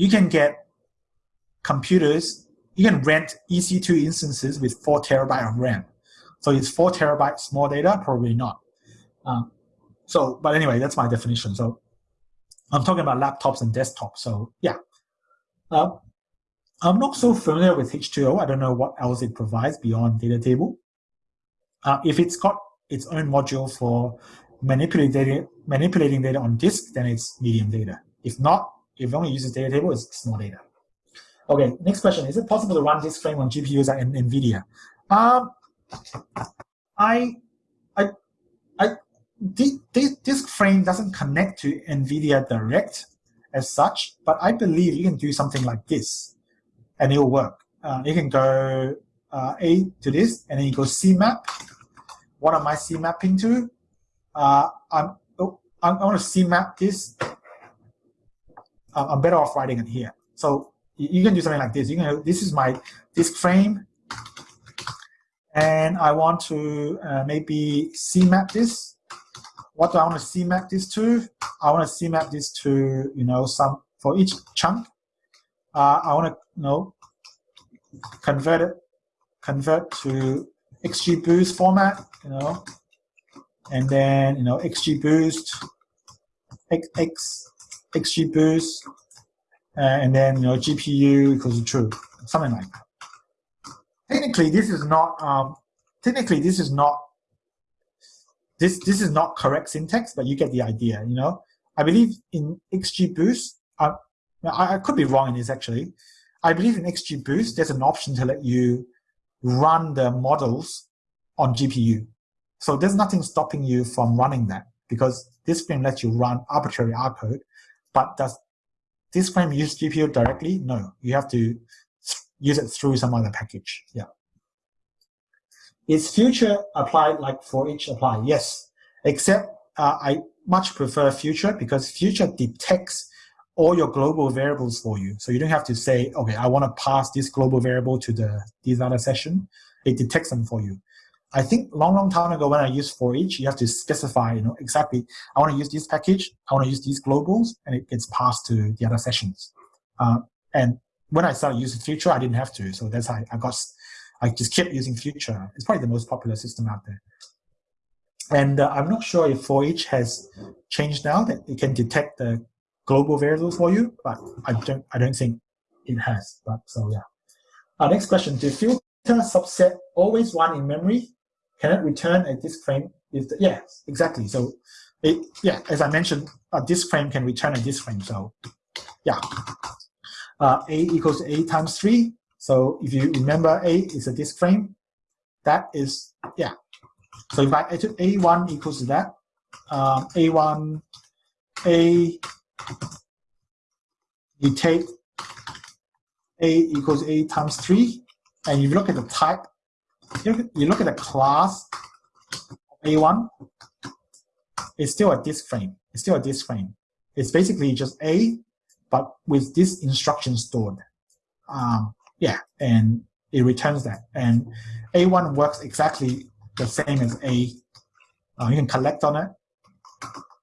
Speaker 3: you can get computers, you can rent EC2 instances with four terabyte of RAM. So it's four terabyte small data? Probably not. Um, so, but anyway, that's my definition. So I'm talking about laptops and desktops. So yeah. Uh, I'm not so familiar with H2O. I don't know what else it provides beyond data table. Uh, if it's got its own module for manipulating data, manipulating data on disk, then it's medium data. If not, if only uses data table, it's small data. Okay, next question. Is it possible to run disk frame on GPUs like NVIDIA? Um, I, I, I, this disk frame doesn't connect to NVIDIA direct as such, but I believe you can do something like this and it will work. Uh, you can go uh, A to this, and then you go CMap. What am I CMapping to? Uh, I'm, oh, I'm, I want to CMap this. I'm better off writing it here. So you, you can do something like this. You can. This is my disk frame, and I want to uh, maybe CMap this. What do I want to CMap this to? I want to CMap this to you know some for each chunk. Uh, I want to you know convert it convert to XGBoost format, you know, and then you know XGBoost, X, X XGBoost, uh, and then you know GPU equals true, something like that. Technically, this is not. Um, technically, this is not. This this is not correct syntax, but you get the idea. You know, I believe in XGBoost. Uh, I, I could be wrong in this actually. I believe in XGBoost, there's an option to let you run the models on GPU. So there's nothing stopping you from running that because disk frame lets you run arbitrary R code. But does disk frame use GPU directly? No, you have to use it through some other package. Yeah. Is future applied like for each apply? Yes, except uh, I much prefer future because future detects all your global variables for you. So you don't have to say, okay, I want to pass this global variable to the this other session. It detects them for you. I think long, long time ago when I used for each, you have to specify, you know, exactly, I want to use this package, I want to use these globals, and it gets passed to the other sessions. Uh, and when I started using Future, I didn't have to. So that's how I got, I just kept using Future. It's probably the most popular system out there. And uh, I'm not sure if for each has changed now that it can detect the global variables for you, but I don't, I don't think it has. But so yeah. Our next question: Do filter subset always run in memory? Can it return a disk frame? If the, yeah, exactly. So, it, yeah, as I mentioned, a disk frame can return a disk frame. So, yeah, uh, a equals a times three. So if you remember, a is a disk frame. That is yeah. So if I took a1 equals to that, um, a1 a you take a equals a times 3, and you look at the type, you look at the class a1, it's still a disk frame. It's still a disk frame. It's basically just a, but with this instruction stored. Um, yeah, and it returns that. And a1 works exactly the same as a. Uh, you can collect on it.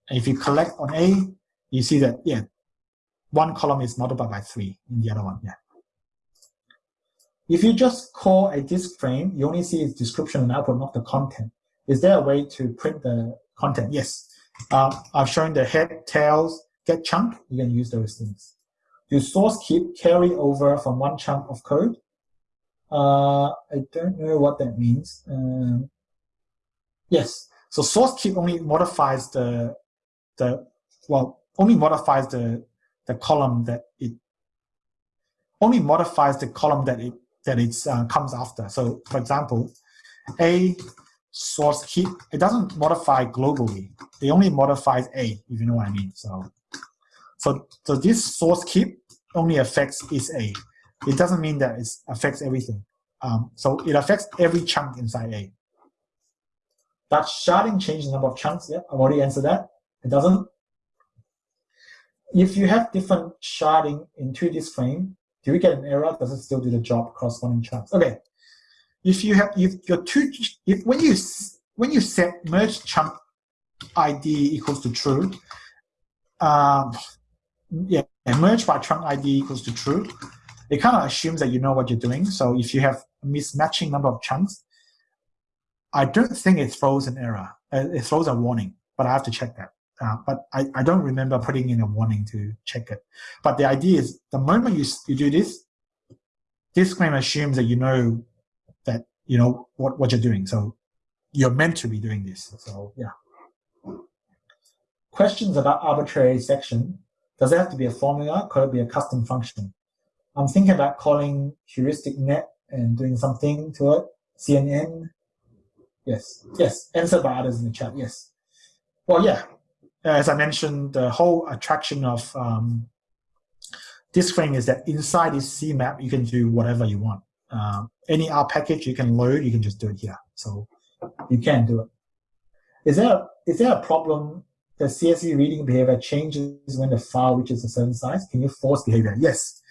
Speaker 3: And if you collect on a, you see that, yeah, one column is multiplied by three in the other one, yeah. If you just call a disk frame, you only see its description and output, not the content. Is there a way to print the content? Yes. Um, I've shown the head, tails, get chunk. You can use those things. Do source keep carry over from one chunk of code? Uh, I don't know what that means. Um, yes. So source keep only modifies the the well only modifies the the column that it only modifies the column that it that it uh, comes after. So, for example, a source keep it doesn't modify globally. It only modifies a, if you know what I mean. So, so so this source keep only affects is a. It doesn't mean that it affects everything. Um, so it affects every chunk inside a. Does sharding change the number of chunks? Yeah, I've already answered that. It doesn't if you have different sharding into disk frame, do we get an error? Does it still do the job corresponding chunks? Okay. If you have if your two if when you when you set merge chunk ID equals to true, um, yeah, merge by chunk ID equals to true, it kind of assumes that you know what you're doing. So if you have a mismatching number of chunks, I don't think it throws an error. Uh, it throws a warning, but I have to check that. Uh, but I, I don't remember putting in a warning to check it. But the idea is the moment you, you do this, this claim assumes that you know that you know what, what you're doing. So you're meant to be doing this. So yeah. Questions about arbitrary section. Does it have to be a formula? Could it be a custom function? I'm thinking about calling heuristic net and doing something to it. CNN. Yes. Yes. Answered by others in the chat. Yes. Well, yeah as I mentioned, the whole attraction of um, disk frame is that inside this CMap, you can do whatever you want. Um, any R package you can load, you can just do it here. So you can do it. Is there, is there a problem the CSV reading behavior changes when the file reaches a certain size? Can you force behavior? Yes.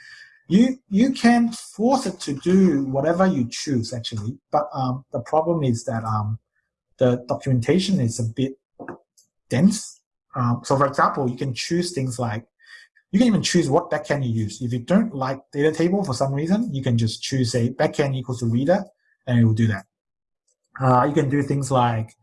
Speaker 3: You, you can force it to do whatever you choose, actually. But um, the problem is that um, the documentation is a bit dense um, so for example, you can choose things like, you can even choose what backend you use. If you don't like data table for some reason, you can just choose a backend equals to readr, and it will do that. Uh, you can do things like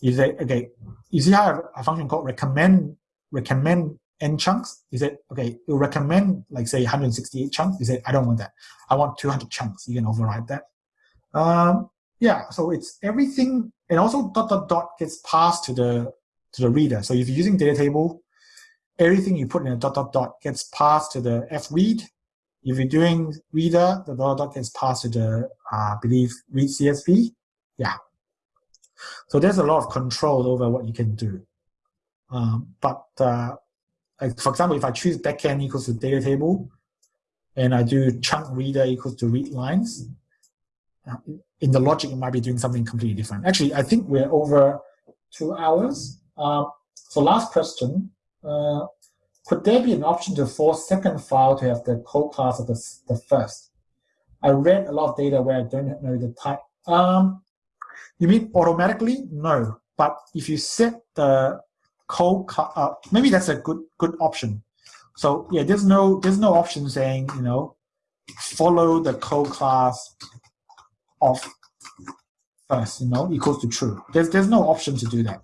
Speaker 3: you say, okay, you see how a function called recommend recommend n chunks? You say, okay, it will recommend like say 168 chunks. You say, I don't want that. I want 200 chunks. You can override that. Um, yeah, so it's everything, and also dot dot dot gets passed to the to the reader. So if you're using data table, everything you put in a dot dot dot gets passed to the fread. If you're doing readr, the dot dot dot gets passed to the, uh, believe, read CSV. Yeah. So there's a lot of control over what you can do. Um, but uh, like for example, if I choose backend equals to data table, and I do chunk reader equals to read lines, uh, in the logic, it might be doing something completely different. Actually, I think we're over two hours. Uh, so last question, uh, could there be an option to force second file to have the code class of the, the first? I read a lot of data where I don't know the type. Um, you mean automatically? No. But if you set the code, uh, maybe that's a good good option. So yeah, there's no there's no option saying you know follow the code class of first, you know, equals to true. There's there's no option to do that.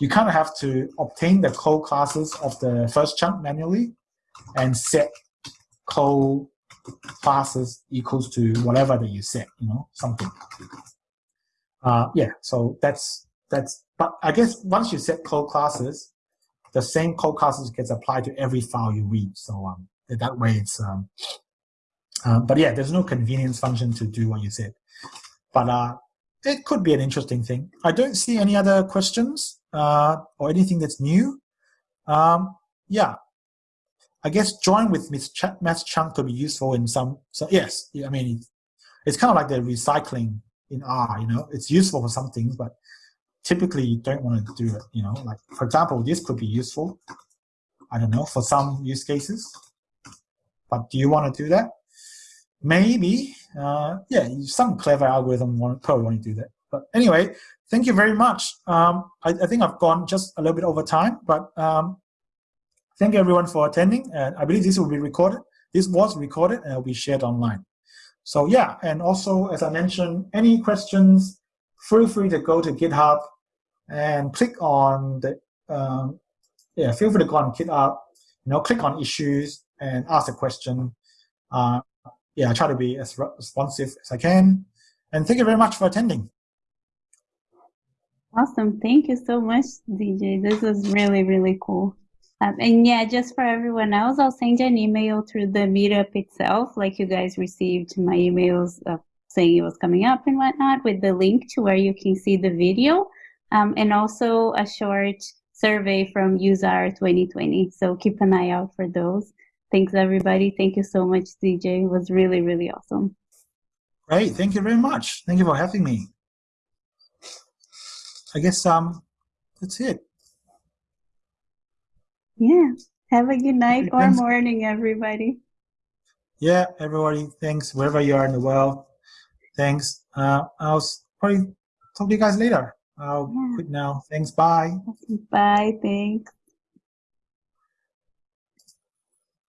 Speaker 3: You kind of have to obtain the colClasses of the first chunk manually and set code classes equals to whatever that you set, you know, something. Uh, yeah, so that's that's. But I guess once you set colClasses, the same colClasses gets applied to every file you read. So um, that way it's. Um, uh, but yeah, there's no convenience function to do what you said. But uh, it could be an interesting thing. I don't see any other questions uh, or anything that's new. Um, yeah, I guess join with math chunk could be useful in some. So yes, I mean, it's kind of like the recycling in R. You know, it's useful for some things, but typically you don't want to do it. You know, like for example, this could be useful. I don't know for some use cases, but do you want to do that? Maybe, uh, yeah, some clever algorithm probably want to do that. But anyway, thank you very much. Um, I, I, think I've gone just a little bit over time, but um, thank you everyone for attending. And I believe this will be recorded. This was recorded and will be shared online. So yeah, and also as I mentioned, any questions, feel free to go to GitHub and click on the um, yeah, feel free to go on GitHub, you know, click on issues and ask a question. Uh, yeah, I try to be as responsive as I can. And thank you very much for attending.
Speaker 1: Awesome. Thank you so much, ZJ. This was really, really cool. Um, and yeah, just for everyone else, I'll send you an email through the meetup itself, like you guys received my emails of saying it was coming up and whatnot, with the link to where you can see the video, um, and also a short survey from useR 2020. So keep an eye out for those. Thanks, everybody. Thank you so much, ZJ. It was really, really awesome.
Speaker 3: Great. Thank you very much. Thank you for having me. I guess um, that's it.
Speaker 1: Yeah. Have a good night or thanks. morning, everybody.
Speaker 3: Yeah, everybody. Thanks. Wherever you are in the world. Thanks. Uh, I'll probably talk to you guys later. I'll yeah. quit now. Thanks. Bye.
Speaker 1: Bye. Thanks.